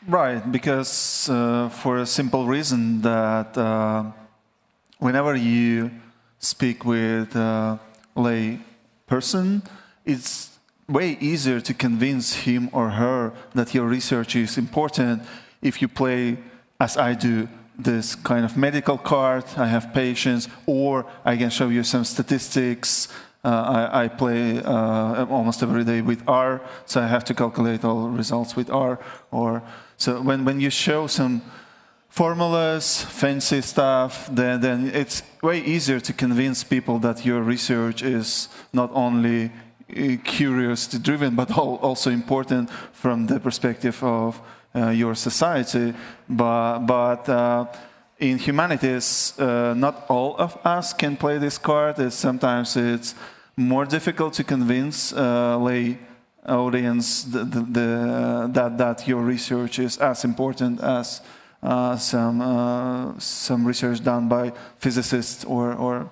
Right, because uh, for a simple reason that uh, whenever you speak with a lay person, it's way easier to convince him or her that your research is important if you play, as I do, this kind of medical card, I have patients, or I can show you some statistics, uh, I, I, play uh, almost every day with R, so I have to calculate all results with R. Or so when, when you show some formulas, fancy stuff, then, then it's way easier to convince people that your research is not only uh, curiosity driven, but also important from the perspective of uh, your society. But, but uh, in humanities, uh, not all of us can play this card. It's, sometimes it's more difficult to convince lay audience the, the, the, that, that your research is as important as uh, some, uh, some research done by physicists or, or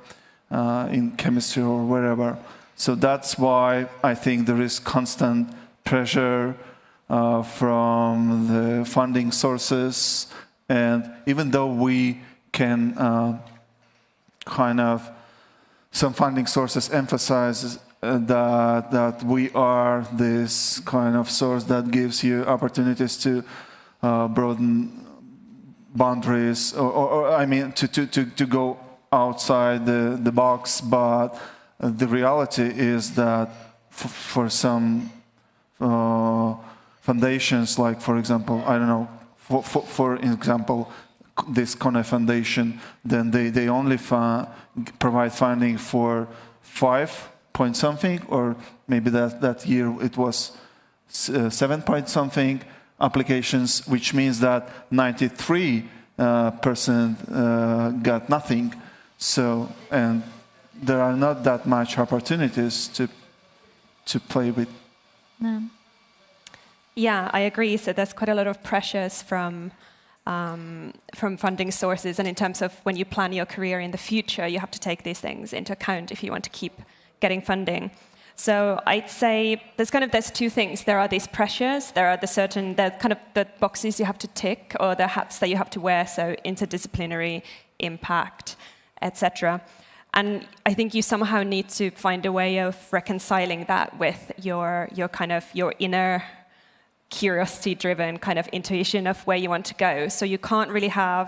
uh, in chemistry or wherever. So that's why I think there is constant pressure uh, from the funding sources. And even though we can uh, kind of some funding sources emphasize uh, that, that we are this kind of source that gives you opportunities to uh, broaden boundaries, or, or, or, I mean, to, to, to, to go outside the, the box, but the reality is that for some uh, foundations, like, for example, I don't know, for, for, for example, this Kone Foundation, then they, they only provide funding for five point something, or maybe that, that year it was uh, seven point something applications, which means that 93 uh, person uh, got nothing. So, and there are not that much opportunities to to play with. No. Yeah, I agree. So there's quite a lot of pressures from um, from funding sources, and in terms of when you plan your career in the future, you have to take these things into account if you want to keep getting funding. So I'd say there's kind of there's two things. There are these pressures. There are the certain the kind of the boxes you have to tick or the hats that you have to wear. So interdisciplinary, impact, etc. And I think you somehow need to find a way of reconciling that with your your kind of your inner curiosity-driven kind of intuition of where you want to go. So you can't really have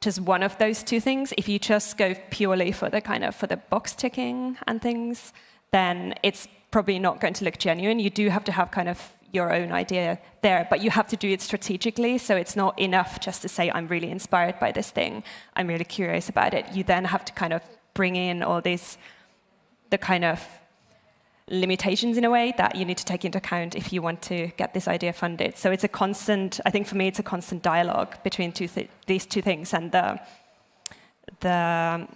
just one of those two things. If you just go purely for the kind of for the box ticking and things, then it's probably not going to look genuine. You do have to have kind of your own idea there, but you have to do it strategically. So it's not enough just to say, I'm really inspired by this thing, I'm really curious about it. You then have to kind of bring in all these, the kind of limitations in a way that you need to take into account if you want to get this idea funded. So it's a constant, I think for me, it's a constant dialogue between two th these two things. And the, the,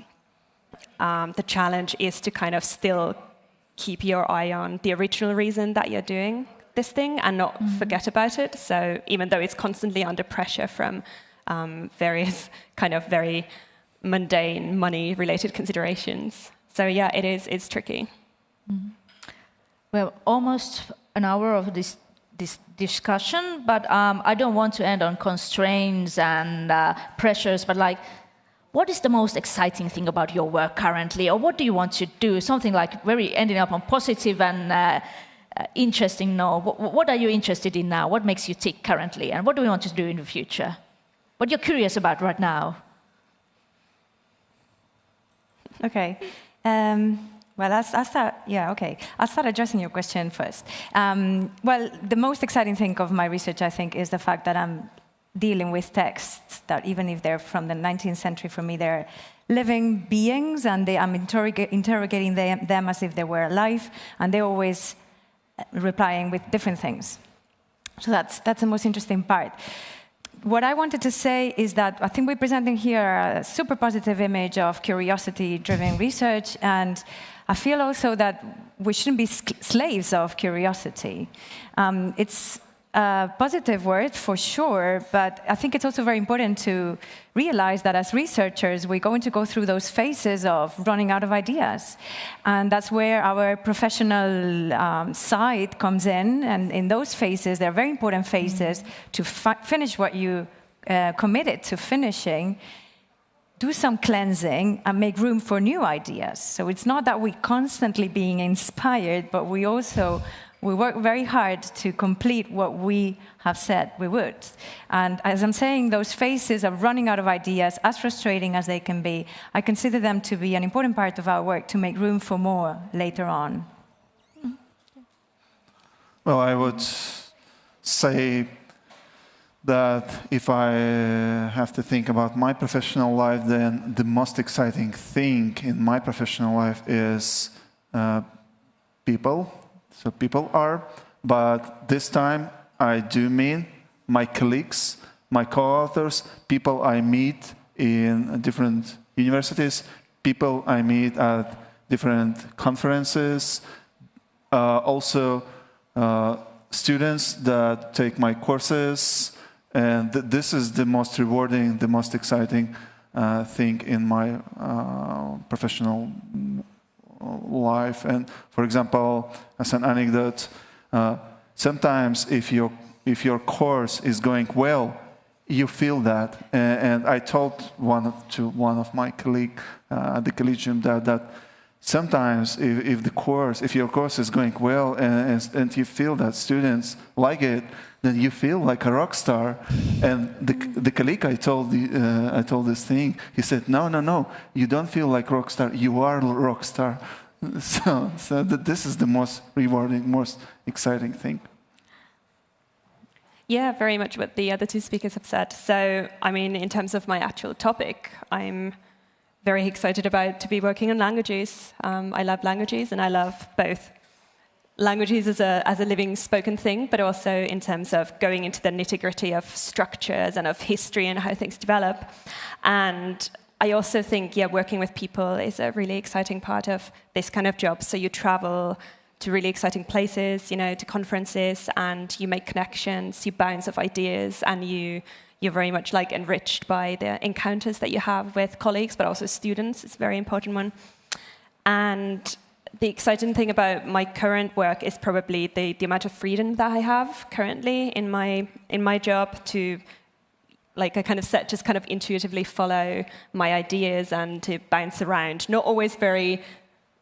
um, the challenge is to kind of still keep your eye on the original reason that you're doing this thing and not mm. forget about it. So even though it's constantly under pressure from um, various kind of very mundane money-related considerations. So yeah, it is. It's tricky. Mm. Well, almost an hour of this this discussion, but um, I don't want to end on constraints and uh, pressures, but like what is the most exciting thing about your work currently, or what do you want to do? Something like very ending up on positive and uh, uh, interesting. No, what, what, are you interested in now? What makes you tick currently, and what do we want to do in the future? What you're curious about right now? Okay. Um, well, I'll, I'll, start. Yeah, okay. I'll start addressing your question first. Um, well, the most exciting thing of my research, I think, is the fact that I'm dealing with texts that even if they're from the 19th century, for me, they're living beings, and they, I'm interroga interrogating them, them, as if they were alive, and they're always uh, replying with different things. So that's, that's the most interesting part. What I wanted to say is that I think we're presenting here a super positive image of curiosity-driven research, and I feel also that we shouldn't be slaves of curiosity. Um, it's a positive word for sure, but I think it's also very important to realize that as researchers, we're going to go through those phases of running out of ideas. And that's where our professional um, side comes in. And in those phases, they're very important phases mm -hmm. to fi finish what you uh, committed to finishing do some cleansing and make room for new ideas. So it's not that we're constantly being inspired, but we also we work very hard to complete what we have said we would. And as I'm saying, those phases of running out of ideas, as frustrating as they can be, I consider them to be an important part of our work to make room for more later on. Well, I would say that if I have to think about my professional life, then the most exciting thing in my professional life is uh, people. So people are, but this time I do mean my colleagues, my co-authors, people I meet in different universities, people I meet at different conferences, uh, also uh, students that take my courses, and th this is the most rewarding, the most exciting uh, thing in my uh, professional life. And for example, as an anecdote, uh, sometimes if your, if your course is going well, you feel that. And, and I told one to one of my colleagues uh, at the Collegium that, that sometimes if, if, the course, if your course is going well and, and, you feel that students like it, then you feel like a rock star. And the, the colleague I told, uh, I told this thing, he said, no, no, no, you don't feel like rock star, you are rock star. So, so that this is the most rewarding, most exciting thing. Yeah, very much what the other two speakers have said. So, I mean, in terms of my actual topic, I'm very excited about to be working on languages. Um, I love languages, and I love both languages as a, as a living spoken thing, but also in terms of going into the nitty gritty of structures and of history and how things develop. And I also think, yeah, working with people is a really exciting part of this kind of job. So you travel to really exciting places, you know, to conferences, and you make connections, you bounce off ideas, and you you're very much like enriched by the encounters that you have with colleagues, but also students. It's a very important one. And the exciting thing about my current work is probably the, the amount of freedom that I have currently in my in my job to like I kind of set just kind of intuitively follow my ideas and to bounce around. Not always very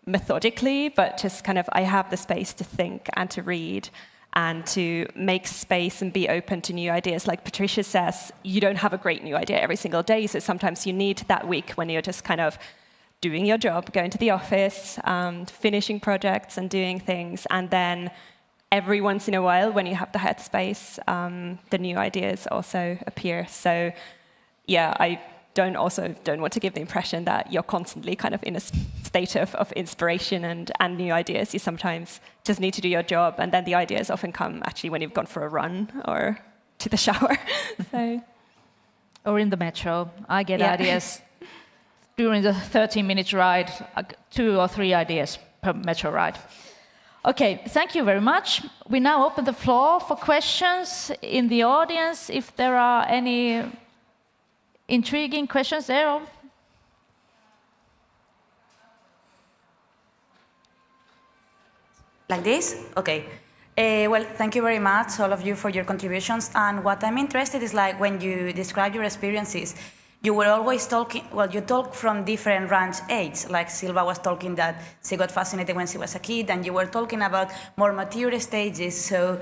methodically, but just kind of I have the space to think and to read and to make space and be open to new ideas. Like Patricia says, you don't have a great new idea every single day, so sometimes you need that week when you're just kind of doing your job, going to the office, um, finishing projects and doing things, and then every once in a while, when you have the headspace, um, the new ideas also appear. So, yeah, I don't also don't want to give the impression that you're constantly kind of in a state of, of inspiration and, and new ideas. You sometimes just need to do your job, and then the ideas often come actually when you've gone for a run or to the shower. so. Or in the metro. I get yeah. ideas during the 13 minute ride, two or three ideas per metro ride. Okay, thank you very much. We now open the floor for questions in the audience. If there are any intriguing questions there. Like this? Okay. Uh, well, thank you very much, all of you, for your contributions. And what I'm interested is like when you describe your experiences, you were always talking, well, you talk from different range age, like Silva was talking that she got fascinated when she was a kid, and you were talking about more mature stages. So,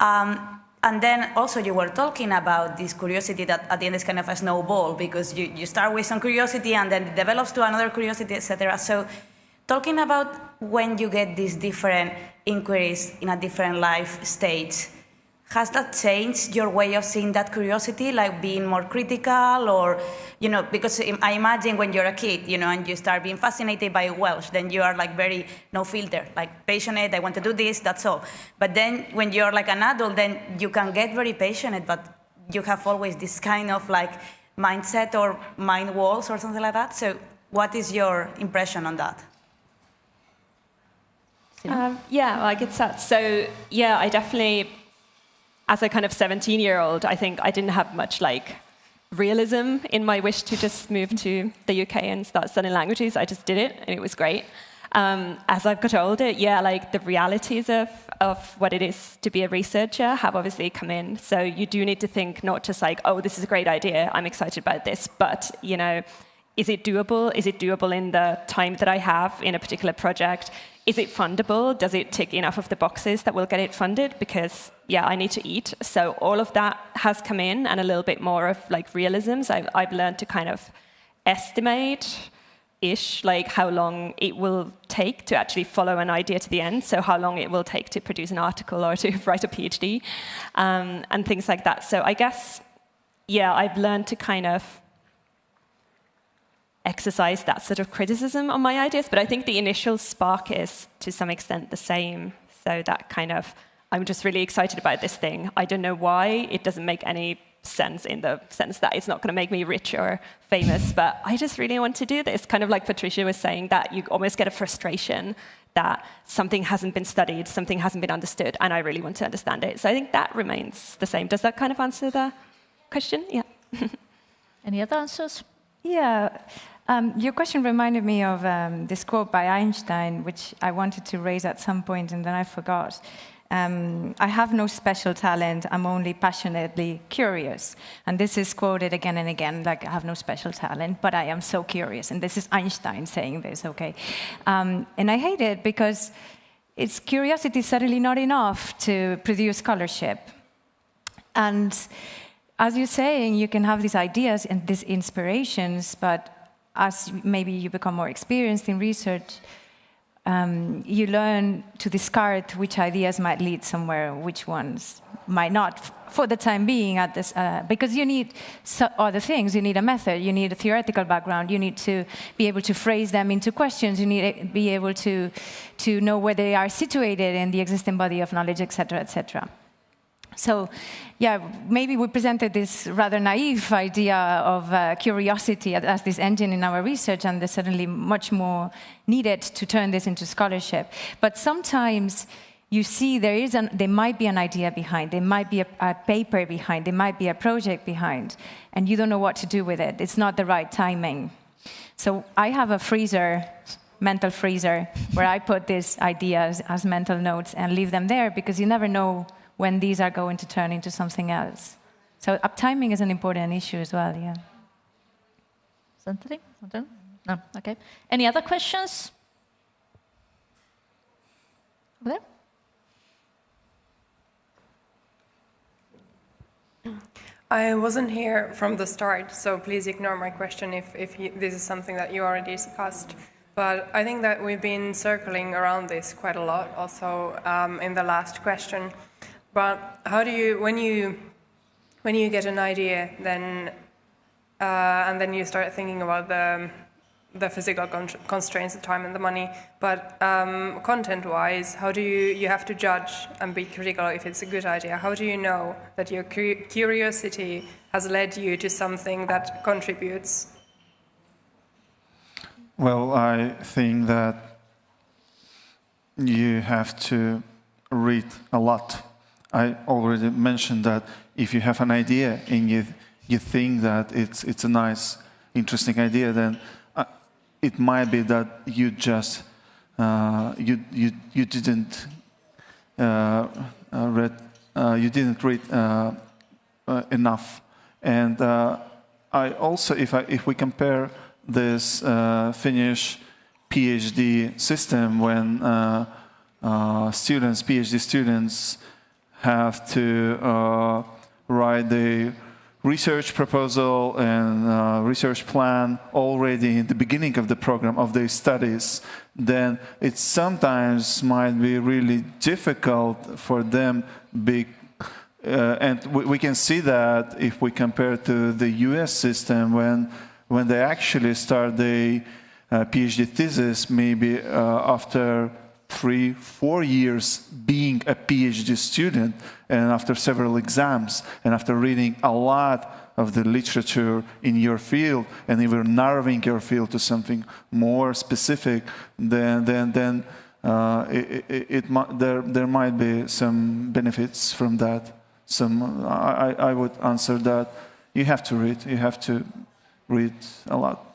um, and then also you were talking about this curiosity that at the end is kind of a snowball because you, you start with some curiosity and then it develops to another curiosity, etc. So, talking about when you get these different inquiries in a different life stage, has that changed your way of seeing that curiosity, like being more critical or, you know, because I imagine when you're a kid, you know, and you start being fascinated by Welsh, then you are like very no filter, like passionate, I want to do this, that's all. But then when you're like an adult, then you can get very passionate, but you have always this kind of like mindset or mind walls or something like that. So what is your impression on that? Um, yeah, like it's that. So yeah, I definitely as a kind of 17 year old, I think I didn't have much like realism in my wish to just move to the UK and start studying languages. I just did it and it was great. Um, as I've got older, yeah, like the realities of, of what it is to be a researcher have obviously come in. So you do need to think not just like, oh, this is a great idea, I'm excited about this, but, you know, is it doable? Is it doable in the time that I have in a particular project? Is it fundable? Does it tick enough of the boxes that will get it funded? Because, yeah, I need to eat. So all of that has come in and a little bit more of like realisms. I've, I've learned to kind of estimate ish like how long it will take to actually follow an idea to the end so how long it will take to produce an article or to write a phd um, and things like that so i guess yeah i've learned to kind of exercise that sort of criticism on my ideas, but I think the initial spark is to some extent the same. So that kind of, I'm just really excited about this thing. I don't know why. It doesn't make any sense in the sense that it's not going to make me rich or famous, but I just really want to do this. Kind of like Patricia was saying, that you almost get a frustration that something hasn't been studied, something hasn't been understood, and I really want to understand it. So I think that remains the same. Does that kind of answer the question? Yeah. Any other answers? Yeah. Um, your question reminded me of um, this quote by Einstein, which I wanted to raise at some point and then I forgot. Um, I have no special talent, I'm only passionately curious. And this is quoted again and again, like I have no special talent, but I am so curious. And this is Einstein saying this, okay? Um, and I hate it because it's curiosity is certainly not enough to produce scholarship. And as you're saying, you can have these ideas and these inspirations, but as maybe you become more experienced in research, um, you learn to discard which ideas might lead somewhere, which ones might not, for the time being, at this, uh, because you need so other things. You need a method, you need a theoretical background, you need to be able to phrase them into questions, you need to be able to, to know where they are situated in the existing body of knowledge, etc., etc. So, yeah, maybe we presented this rather naive idea of uh, curiosity as this engine in our research, and there's certainly much more needed to turn this into scholarship. But sometimes you see there is an, there might be an idea behind, there might be a, a paper behind, there might be a project behind, and you don't know what to do with it. It's not the right timing. So I have a freezer mental freezer where I put these ideas as mental notes and leave them there because you never know when these are going to turn into something else. So uptiming is an important issue as well, yeah. Something? No, okay. Any other questions? Over there? I wasn't here from the start, so please ignore my question if, if you, this is something that you already discussed. But I think that we've been circling around this quite a lot also um, in the last question. But how do you, when you, when you get an idea, then, uh, and then you start thinking about the, the physical con constraints, the time and the money, but um, content-wise, how do you, you have to judge and be critical if it's a good idea. How do you know that your cu curiosity has led you to something that contributes? Well, I think that you have to read a lot I already mentioned that if you have an idea and you, you think that it's, it's a nice, interesting idea, then uh, it might be that you just, uh, you, you, you didn't uh, uh read, uh, you didn't read uh, enough. And I also, if, I, if we compare this Finnish PhD system when students, PhD students, have to uh, write the research proposal and uh, research plan already in the beginning of the program of their studies, then it sometimes might be really difficult for them be, uh, and we, we, can see that if we compare to the US system when, when they actually start the uh, PhD thesis maybe uh, after three, four years being a PhD student and after several exams and after reading a lot of the literature in your field and even narrowing your field to something more specific, then, then, then uh, it, it, it, there, there might be some benefits from that. Some, I, I would answer that you have to read, you have to read a lot.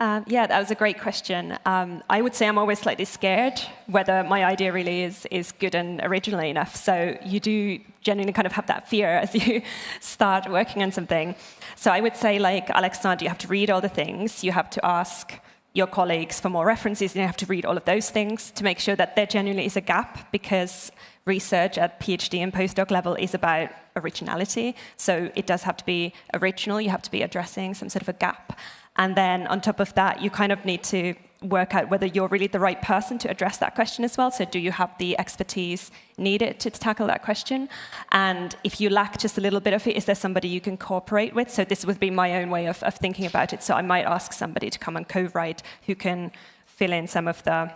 Um, yeah, that was a great question. Um, I would say I'm always slightly scared whether my idea really is, is good and original enough. So you do genuinely kind of have that fear as you start working on something. So I would say, like Alexander, you have to read all the things. You have to ask your colleagues for more references, and you have to read all of those things to make sure that there genuinely is a gap, because research at PhD and postdoc level is about originality. So it does have to be original. You have to be addressing some sort of a gap. And then on top of that, you kind of need to work out whether you're really the right person to address that question as well. So do you have the expertise needed to, tackle that question? And if you lack just a little bit of it, is there somebody you can cooperate with? So this would be my own way of, of thinking about it. So I might ask somebody to come and co-write who can fill in some of the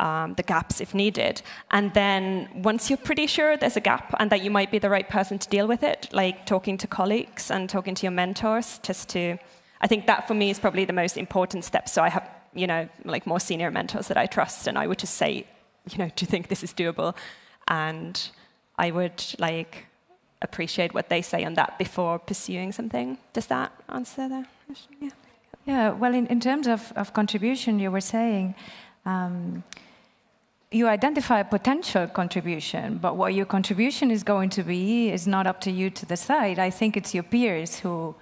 um, the gaps if needed. And then once you're pretty sure there's a gap and that you might be the right person to deal with it, like talking to colleagues and talking to your mentors just to I think that for me is probably the most important step. So I have, you know, like more senior mentors that I trust, and I would just say, you know, do you think this is doable? And I would like appreciate what they say on that before pursuing something. Does that answer the question? Yeah. Yeah. Well, in, in terms of, of contribution, you were saying. Um, you identify a potential contribution, but what your contribution is going to be is not up to you to decide. I think it's your peers who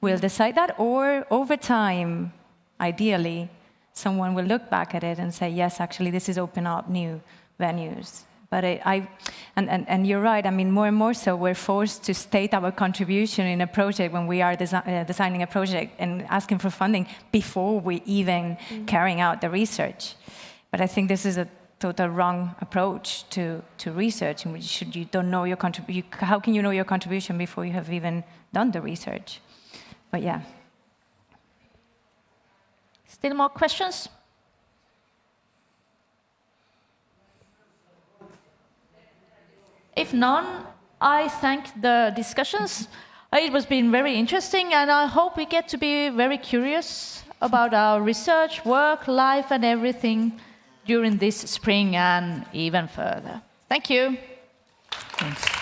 will decide that, or over time, ideally, someone will look back at it and say, yes, actually, this is open up new venues But I, I and, and, and you're right, I mean, more and more so, we're forced to state our contribution in a project when we are desi uh, designing a project and asking for funding before we even mm. carrying out the research. But I think this is a total wrong approach to, to research in which should you don't know your contribution, how can you know your contribution before you have even done the research? But yeah. Still more questions? If none, I thank the discussions. It was been very interesting, and I hope we get to be very curious about our research, work, life, and everything during this spring and even further. Thank you. Thanks.